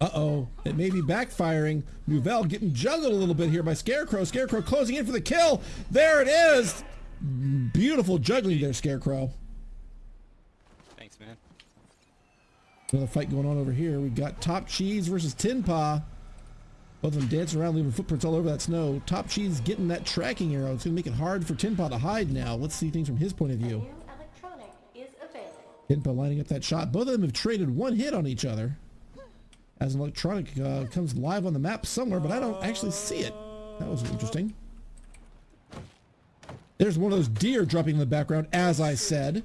Uh-oh. It may be backfiring. Nouvelle getting juggled a little bit here by Scarecrow. Scarecrow closing in for the kill. There it is. Beautiful juggling there, Scarecrow. Thanks, man. Another fight going on over here. We've got Top Cheese versus Tin Paw. Both of them dancing around, leaving footprints all over that snow. Top Cheese getting that tracking arrow. It's going to make it hard for Tin Paw to hide now. Let's see things from his point of view. New is available. Tin Paw lining up that shot. Both of them have traded one hit on each other. As an electronic uh, comes live on the map somewhere, but I don't actually see it. That was interesting. There's one of those deer dropping in the background, as I said.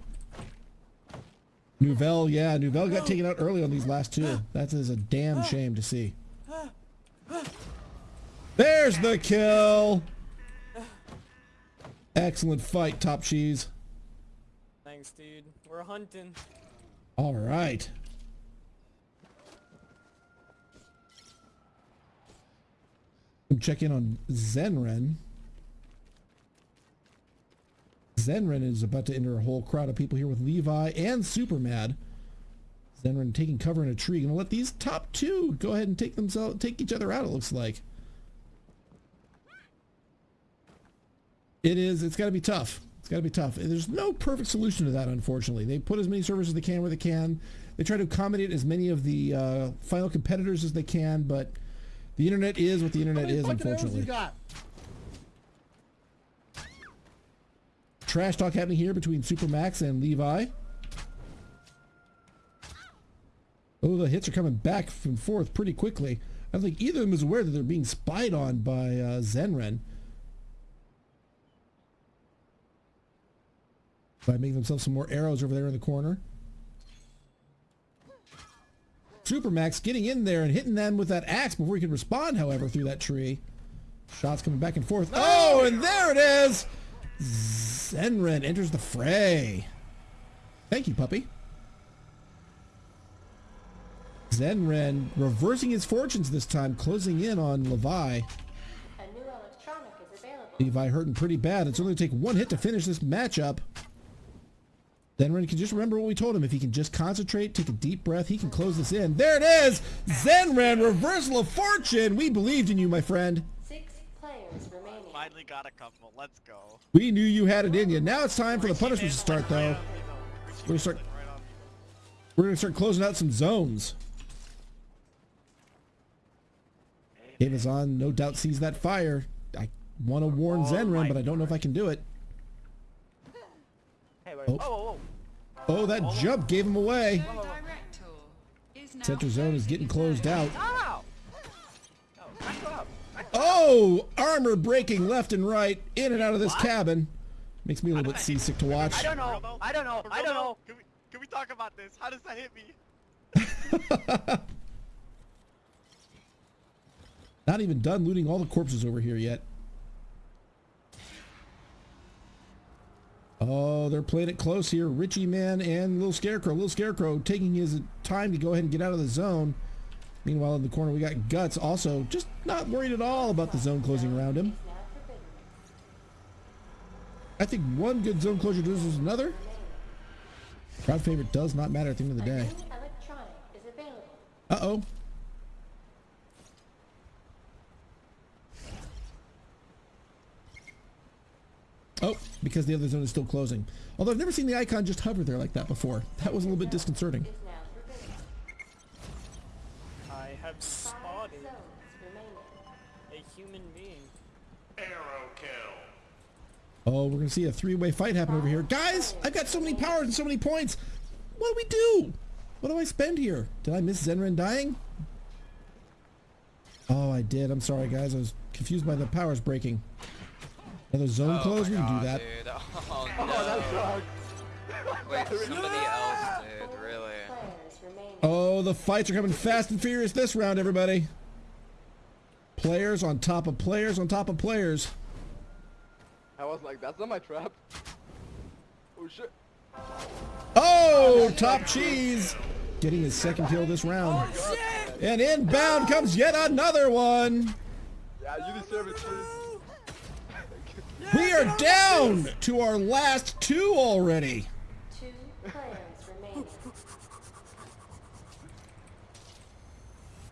Nouvelle, yeah, Nouvelle got taken out early on these last two. That is a damn shame to see. There's the kill. Excellent fight, Top Cheese. Thanks, dude. We're hunting. All right. Check in on Zenren. Zenren is about to enter a whole crowd of people here with Levi and Supermad. Zenren taking cover in a tree. Gonna let these top two go ahead and take themselves take each other out, it looks like. It is, it's gotta be tough. It's gotta be tough. There's no perfect solution to that, unfortunately. They put as many servers as they can where they can. They try to accommodate as many of the uh, final competitors as they can, but the internet is what the internet is, unfortunately. Trash talk happening here between Supermax and Levi. Oh, the hits are coming back and forth pretty quickly. I don't think either of them is aware that they're being spied on by uh, Zenren. By making themselves some more arrows over there in the corner. Supermax getting in there and hitting them with that axe before he can respond, however, through that tree. Shots coming back and forth. Oh, and there it is! Zenren enters the fray. Thank you, puppy. Zenren reversing his fortunes this time, closing in on Levi. A new electronic is available. Levi hurting pretty bad. It's only going to take one hit to finish this matchup. Zenren can just remember what we told him. If he can just concentrate, take a deep breath, he can close this in. There it is! Zenren, reversal of fortune! We believed in you, my friend. Six players remaining. Finally got a couple. Let's go. We knew you had it in you. Now it's time for the punishments to start, though. We're gonna start. We're gonna start closing out some zones. Amazon no doubt sees that fire. I want to warn oh Zenren, but I don't know if I can do it. Oh. Oh, Oh, that jump gave him away. Show director is Center zone is getting closed out. Oh. Oh, oh, armor breaking left and right, in and out of this cabin. Makes me a little bit seasick to watch. I don't know. I don't know. I don't know. Can we, Can we talk about this? How does that hit me? Not even done looting all the corpses over here yet. Oh, they're playing it close here. Richie Man and Little Scarecrow. Little Scarecrow taking his time to go ahead and get out of the zone. Meanwhile, in the corner, we got Guts also just not worried at all about the zone closing around him. Is now forbidden. I think one good zone closure does another. Crowd favorite does not matter at the end of the day. new electronic is available. Uh-oh. Oh, because the other zone is still closing. Although I've never seen the icon just hover there like that before. That was a little bit disconcerting. Is now forbidden. I have spotted a human being. Arrow kill. Oh, we're gonna see a three-way fight happen over here. Guys, I've got so many powers and so many points. What do we do? What do I spend here? Did I miss Zenren dying? Oh, I did. I'm sorry, guys. I was confused by the powers breaking. Another zone Oh close? We can do that. Dude. Oh, Oh, that sucks. Wait, somebody else, dude. Really? Oh, the fights are coming fast and furious this round, everybody. Players on top of players on top of players. I was like, that's not my trap. Oh shit. Oh, oh top cheese. Getting his second kill this round. Oh, and inbound comes yet another one. Yeah, you deserve it, Cheese. We are down to our last two already. Two players remaining.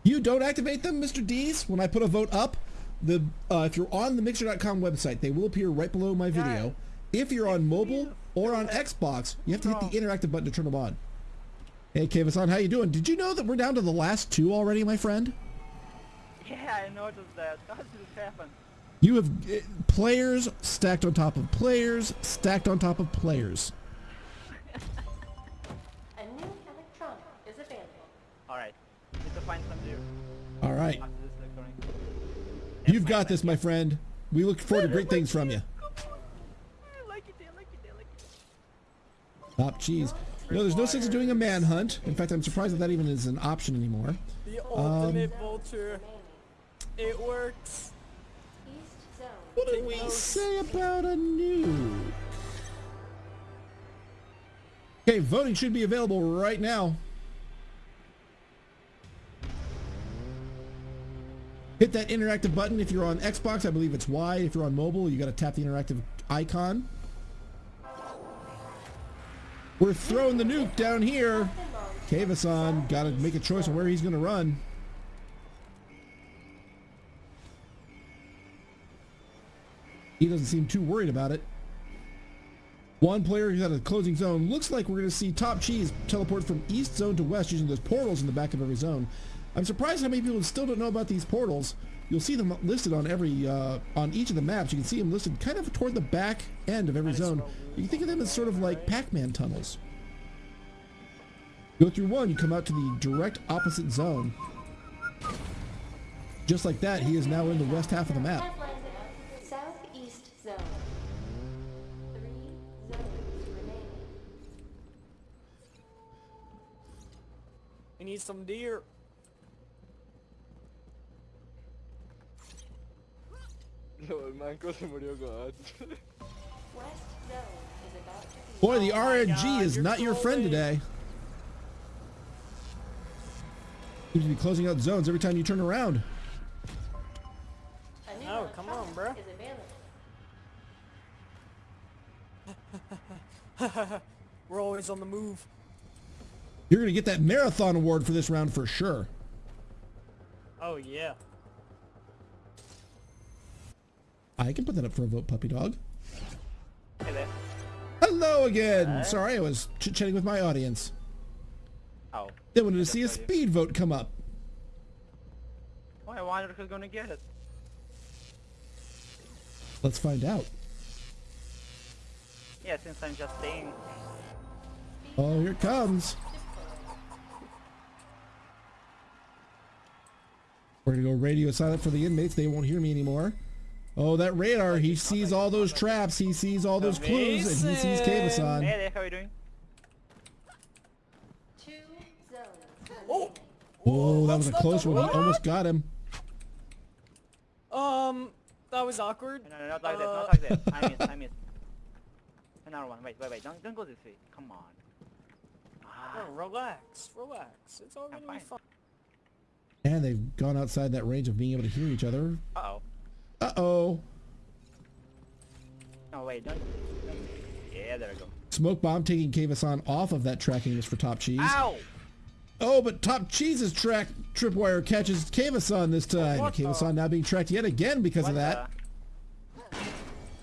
You don't activate them, Mr. D's, when I put a vote up. The uh, if you're on the Mixer.com website, they will appear right below my video. If you're on mobile or on Xbox, you have to hit the interactive button to turn them on. Hey, Kavasan, how you doing? Did you know that we're down to the last two already, my friend? Yeah, I noticed that. How did it happen? You have uh, players stacked on top of players, stacked on top of players. A new electronic is available. Alright. Need to find some new. All right, After this electronic. you've got this, my friend. We look forward to great things from you. Top cheese. You know, there's no sense of doing a manhunt. In fact, I'm surprised that that even is an option anymore. The Um, ultimate vulture. It works. What did we say about a nuke? Okay, voting should be available right now. Hit that interactive button if you're on Xbox. I believe it's Y. If you're on mobile, you got to tap the interactive icon. We're throwing the nuke down here. Kavasan got to make a choice on where he's going to run. He doesn't seem too worried about it. One player who's at a closing zone. Looks like we're going to see Top Cheese teleport from east zone to west using those portals in the back of every zone. I'm surprised how many people still don't know about these portals. You'll see them listed on every uh, on each of the maps. You can see them listed kind of toward the back end of every zone. You can think of them as sort of like Pac-Man tunnels. Go through one, you come out to the direct opposite zone. Just like that, he is now in the west half of the map. We need some deer. No, el manco se murió God. West zone is about to be. Boy, the Oh RNG God, is you're not your friend trolling. today. Seems to be closing out zones every time you turn around. Oh, come on, electronic bruh. Is available. We're always on the move. You're going to get that marathon award for this round for sure. Oh yeah. I can put that up for a vote, puppy dog. Hey there. Hello again. Sorry, I was chit-chatting with my audience. Oh. They wanted to see a speed vote come up. Oh, I wonder who's gonna get it. Let's find out. Yeah, since I'm just staying. Oh, here it comes. We're gonna go radio silent for the inmates. They won't hear me anymore. Oh, that radar. He sees all those traps. He sees all those clues, and he sees Kavasan. Hey there, how are you doing? Two zones. Oh, Whoa, that was a close one. We almost got him. Um, that was awkward. No, no, not like uh, that. Not like this. I missed. I missed. Another one. Wait, wait, wait. Don't, don't go this way. Come on. Ah. No, relax. Relax. It's all gonna be fine. And they've gone outside that range of being able to hear each other. Uh-oh. Uh-oh. No, wait, don't, don't. Yeah, there we go. Smoke bomb taking Kavasan off of that tracking list for Top Cheese. Ow! Oh, but Top Cheese's track tripwire catches Kavasan this time. What the- Kavasan now being tracked yet again because of What that.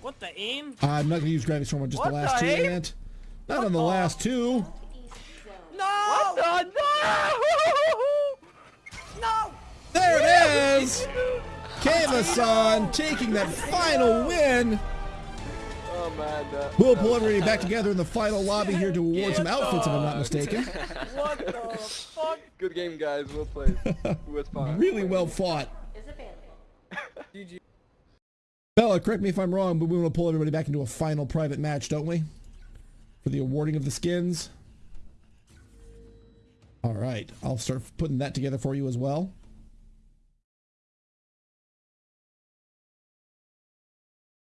What the aim? I'm not going to use Gravity Storm on just What the last the two, aim? Ant. Not on the last two. No! What the? No! No! There it is! Kavasan taking that final win. Oh man. Uh, We'll pull everybody back together in the final lobby here to award some outfits, if I'm not mistaken. What the fuck? Good game, guys. Well played. It fun. Really well fought. GG. Bella, correct me if I'm wrong, but we want to pull everybody back into a final private match, don't we? For the awarding of the skins. All right, I'll start putting that together for you as well.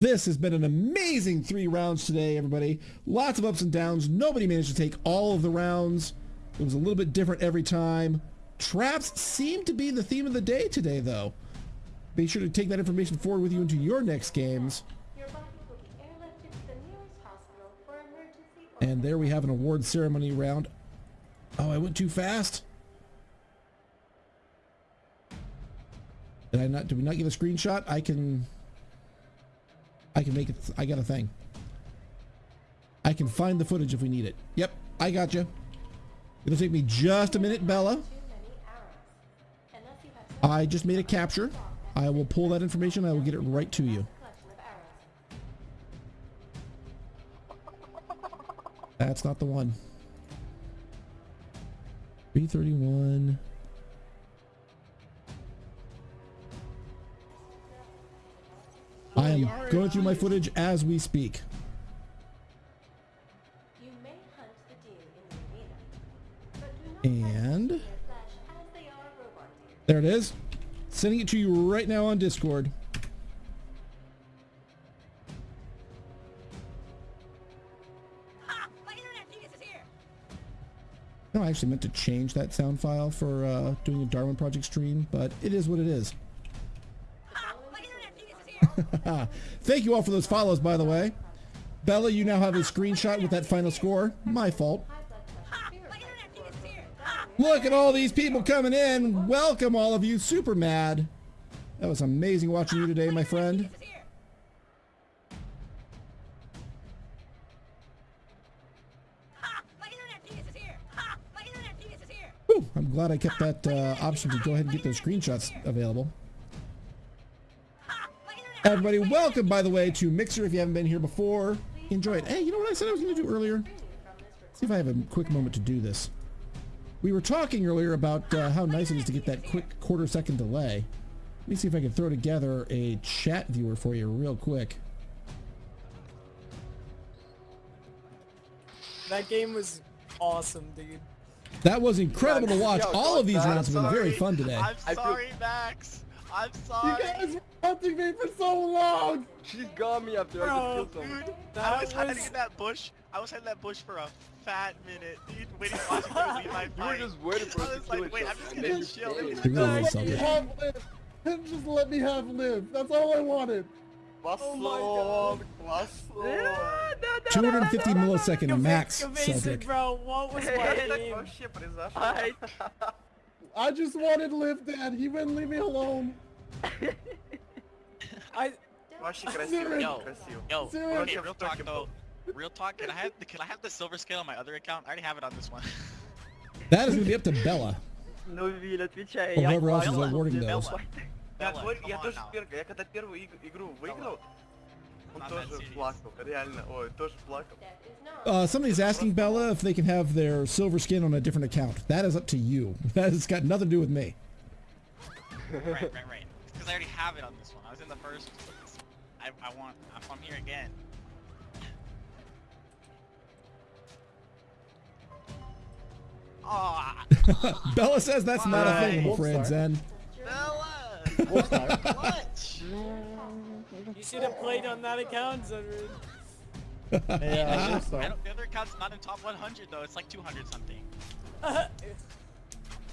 This has been an amazing three rounds today, everybody. Lots of ups and downs. Nobody managed to take all of the rounds. It was a little bit different every time. Traps seem to be the theme of the day today, though. Be sure to take that information forward with you into your next games. And there we have an award ceremony round. Oh, I went too fast. Did I not? Did we not get a screenshot? I can. I can make it. I got a thing. I can find the footage if we need it. Yep, I got you. It'll take me just a minute, Bella. I just made a capture. I will pull that information. I will get it right to you. That's not the one. 331. I am going through my footage as we speak. You may hunt the deer in the arena, but do not hunt And the deer flesh as they are robot deer. there it is. Sending it to you right now on Discord. No, I actually meant to change that sound file for uh, doing a Darwin Project stream, but it is what it is. Thank you all for those follows, by the way. Bella, you now have a screenshot with that final score. My fault. Look at all these people coming in. Welcome, all of you. Super mad. That was amazing watching you today, my friend. Whew, I'm glad I kept that uh, option to go ahead and get those screenshots available. Everybody, welcome, by the way, to Mixer. If you haven't been here before, enjoy it. Hey, you know what I said I was going to do earlier? See if I have a quick moment to do this. We were talking earlier about uh, how nice it is to get that quick quarter second delay. Let me see if I can throw together a chat viewer for you real quick. That game was awesome, dude. That was incredible to watch. Yo, All of these rounds have been very fun today. I'm sorry, Max. I'm sorry. You sorry. guys were hunting me for so long! She's got me after I Bro, just killed someone. Dude, That I was hiding in that bush. I was hiding in that bush for a fat minute, dude, waiting, watching you leave my You were just waiting for I us to was kill like, wait, I'm just and gonna then you chill. came. You really Just let me have live. Just let me have live. That's all I wanted. Bastard, bastard. 250 millisecond max, evasive, Celtic. bro. What was my oh, aim? Вообще произошло. I just wanted live dad. He wouldn't leave me alone. I Вообще красиво, Yo. красиво. Yo, Seriously? okay, real talk though. Real talk, can I have the can I have the silver scale on my other account? I already have it on this one. That is going to be up to Bella. Ну, Виль, отвечай. Or я whoever else is понял. awarding Bella. those. Я, Bella, твой- come я on тоже now. первый, я когда первую иг- игру выиграл, он Not тоже that serious. плакал, реально, ой, тоже плакал. That is not. Uh, somebody's asking Bella if they can have their silver skin on a different account. That is up to you. That has got nothing to do with me. right, right, right. Because I already have it on this one. I was in the first. I I want if I'm here again. Ah, Bella says that's not a thing, I'm Wolf afraid, Star. Zen. Bella! Wolfstar. what? You should have played on that account, Zedrin. Hey, uh, I Wolfstar. don't, the other account's not in top 100 though. It's like 200 something. well,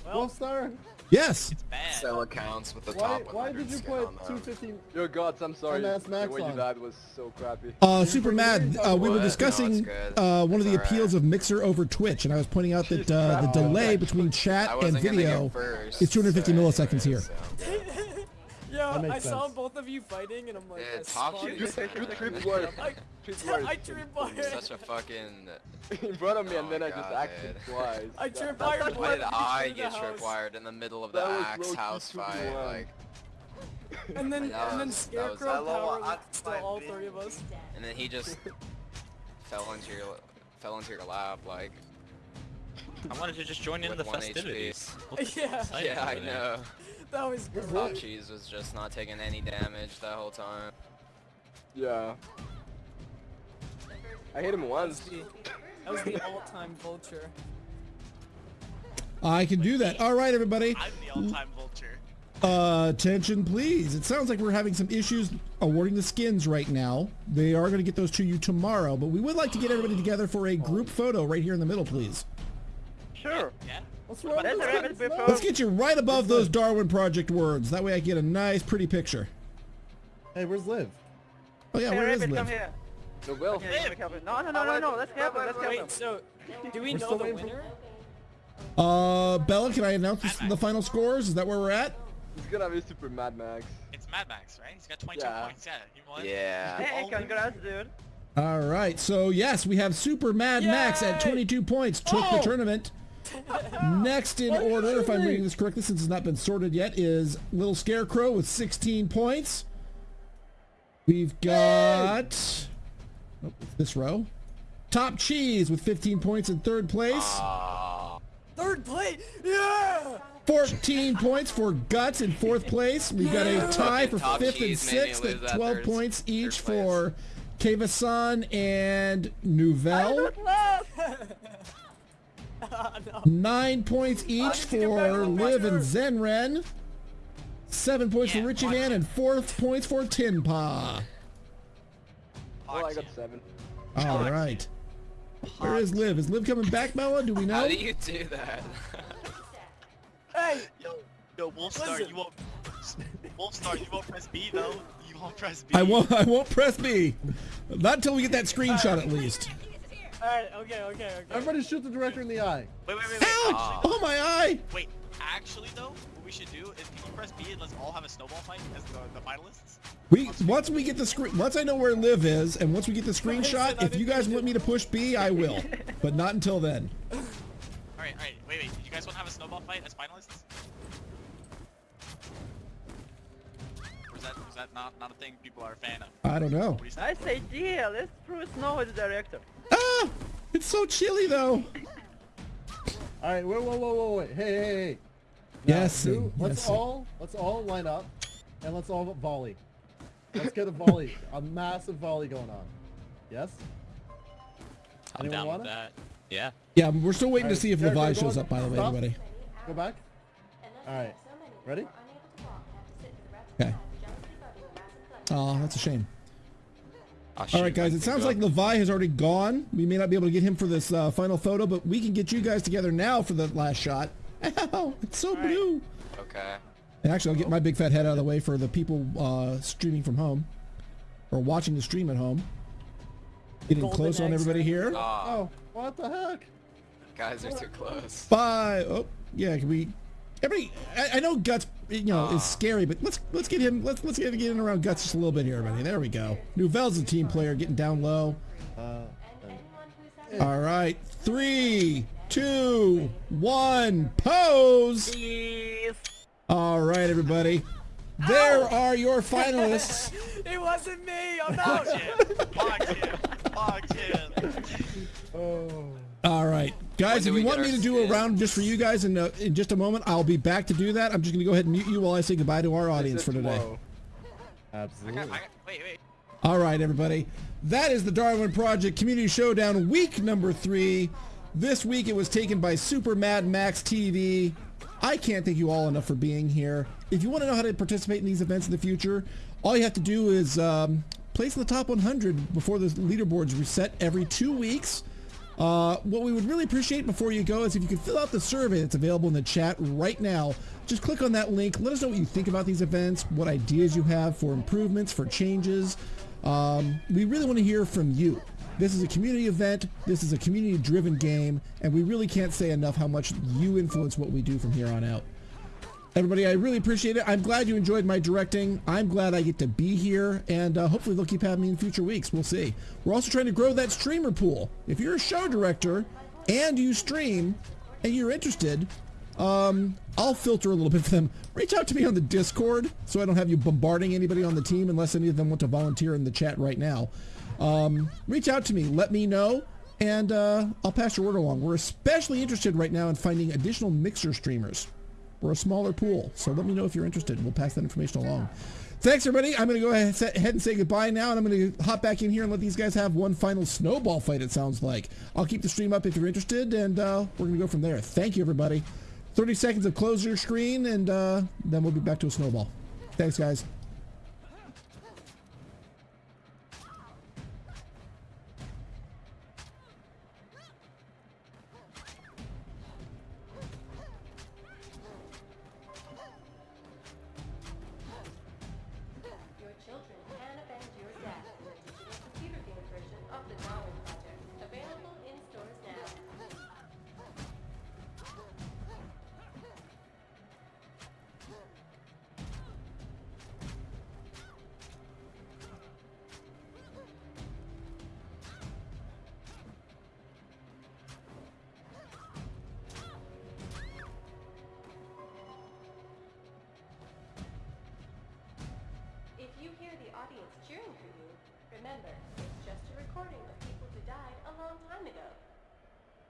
Wolfstar. Yes. It's bad. Sell accounts with the Why, top why 100 did you skin put on them. 215? Gods, I'm sorry. And the Max way you died was so crappy. Uh, Super Mad, uh, we were What? No, discussing uh, one of the It's alright. appeals of Mixer over Twitch, and I was pointing out that uh, the delay between chat and video first, is 250 so milliseconds here. so- yo, That makes I saw both of you fighting, and I'm like, Yeah, I top. You, is it. you better. tripped. I, Tripped word. I tripwire. Such a fucking. in front of me, and Oh then my I just God, axed twice. I That- trip wired Why did you I through the get house. tripwired in the middle of the That was axe house fight? to. Like, And then, That and then was- that was- Scarecrow Hello, power I- licked to all three of us. and then he just fell into your fell into your lap like I wanted to just join in the festivities. HP. Yeah, Yeah, I know. That was Where's great. Top cheese was just not taking any damage that whole time. Yeah. I hit him once. that was the all-time vulture. I can do that. All right, everybody. I'm the all-time vulture. Uh, attention, please. It sounds like we're having some issues awarding the skins right now. They are going to get those to you tomorrow, but we would like to get everybody together for a group photo right here in the middle, please. Sure. Yeah? What's wrong That's with a this? rabbit before. Let's get you right above those Darwin Project words. That way I get a nice, pretty picture. Hey, where's Liv? Oh yeah, Hey, where is rabbit, come Liv? here. No, well, Okay, you make help. No, no, no, no, no. Let's help him. Let's help him. Wait, so do we We're know the waiting for- winner? Uh, Bella, can I announce this, the final scores? Is that where we're at? it's gonna be super Mad Max. It's Mad Max, right? He's got 22 Yeah. points. Yeah, he won. Yeah. Hey, congrats, dude. All right, so yes, we have Super Mad Max at 22 points, took the Oh! tournament. Next in order, if I'm reading this correctly, since it's not been sorted yet, is Little Scarecrow with 16 points. We've got oh, this row. Top Cheese with 15 points in third place. Third place! Yeah! 14 points for Guts in fourth place. We've got a tie for Top fifth and Cheese made sixth at 12 third- points each for Kavasan and Nouvelle. no. Nine points each need to get back for on Liv and Zenren. Seven points Yeah, for Richie watch Man and four points for Tin Paw. Oh, I Fox, got yeah. seven. All Fox. right. Where is Liv? Is Liv coming back, Bella? Do we know? How do you do that? Hey! Yo, yo, Wolfstar, Listen. you won't. Wolfstar, you won't press B though. You won't press B. I won't. I won't press B. Not until we get that screenshot at least. Alright, okay, okay, okay. Everybody shoot the director in the eye. Wait, wait, wait, wait. Ouch! Actually, Oh my eye! wait. Actually, though, what we should do is can you press B and let's all have a snowball fight as the, the finalists? We once we get the screen. Once I know where Liv is, and once we get the screenshot, if you guys want me to push B, I will. But not until then. All right, all right. Wait, wait. You guys want to have a snowball fight as finalists? That is that not not a thing people are a fan of? I don't know. What do? I say, yeah, let's prove Snow is the director. Ah! It's so chilly though. All right, wait, whoa, whoa, whoa, wait. Hey, hey, hey. Now, Yes, do- let's yes, all let's all line up, and let's all volley. Let's get a volley, a massive volley going on. Yes. I'm Anyone down wanna? with that. Yeah. Yeah, we're still waiting to see if Jericho, Levi shows up. By the way, Stop. everybody. Go back. All right. Ready? Okay. Oh, that's a shame. I'll All shoot right, guys. It sounds like Levi has already gone. We may not be able to get him for this uh, final photo, but we can get you guys together now for the last shot. Ow! It's so blue. Okay. And actually, I'll get my big fat head out of the way for the people uh, streaming from home or watching the stream at home. Getting Golden close on everybody right here. Aw, Oh, what the heck? guys are too close. Five. Oh, yeah. Can we? Everybody. I, I know guts. You know is scary, but let's let's get him. Let's let's get get in around guts just a little bit here, everybody. There we go. Nouvelle's a team player, getting down low. Uh, All right. Three, two, one. Pose. All right, everybody. There are your finalists. It wasn't me! I'm out! Fox him. Fox him. oh. All right, guys. If you want me to do a round just for you guys in uh, in just a moment, I'll be back to do that. I'm just going to go ahead and mute you while I say goodbye to our audience for today. Tomorrow. I Absolutely. got, I got, wait, wait. All right, everybody. That is the Darwin Project Community Showdown week number three. This week it was taken by Super Mad Max TV. I can't thank you all enough for being here. If you want to know how to participate in these events in the future, all you have to do is um, place in the top 100 before the leaderboards reset every two weeks. Uh, what we would really appreciate before you go is if you could fill out the survey that's available in the chat right now. Just click on that link. Let us know what you think about these events, what ideas you have for improvements, for changes. Um, we really want to hear from you. This is a community event. This is a community-driven game, and we really can't say enough how much you influence what we do from here on out. Everybody, I really appreciate it. I'm glad you enjoyed my directing. I'm glad I get to be here, and uh, hopefully they'll keep having me in future weeks. We'll see. We're also trying to grow that streamer pool. If you're a show director and you stream and you're interested, um, I'll filter a little bit for them. Reach out to me on the Discord so I don't have you bombarding anybody on the team unless any of them want to volunteer in the chat right now. Um, reach out to me. Let me know and uh, I'll pass your word along. We're especially interested right now in finding additional Mixer streamers. We're a smaller pool, so let me know if you're interested. We'll pass that information along. Thanks, everybody. I'm going to go ahead and say goodbye now, and I'm going to hop back in here and let these guys have one final snowball fight, it sounds like. I'll keep the stream up if you're interested, and uh, we're going to go from there. Thank you, everybody. 30 seconds of close your screen, and uh, then we'll be back to a snowball. Thanks, guys.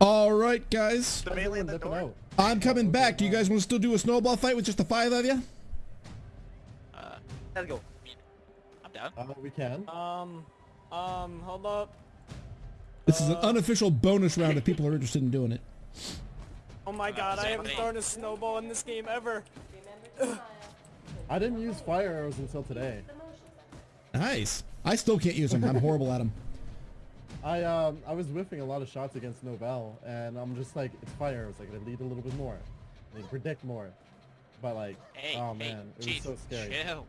All right, guys. The melee in the door. I'm coming back. Do you guys want to still do a snowball fight with just the five of you? Uh, Let's go. I'm down. Uh, we can. Um, um, hold up. This is an unofficial bonus round if people are interested in doing it. Oh my god, I haven't thing. thrown a snowball in this game ever. I didn't use fire arrows until today. Nice. I still can't use them. I'm horrible at them. I um I was whiffing a lot of shots against Nobel, and I'm just like, it's fire arrows. Like, I lead a little bit more. I They predict more. But like, Hey, oh hey, man, it jeez, was so scary. chill.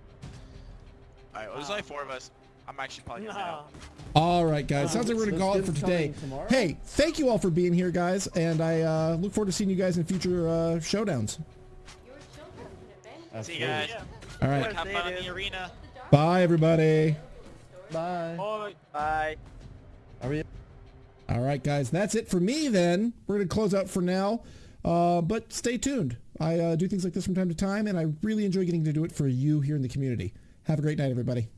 Alright, well, there's only four of us. I'm actually probably gonna Nah. out. All right, guys. Sounds like we're going to This call it for today. tomorrow? Hey, thank you all for being here, guys. And I uh, look forward to seeing you guys in future uh, showdowns. Your children can avenge See you guys. All right. Have fun in the arena. Bye, everybody. Bye. Oh, Bye. All right, guys. That's it for me then. We're going to close out for now. Uh, but stay tuned. I uh, do things like this from time to time, and I really enjoy getting to do it for you here in the community. Have a great night, everybody.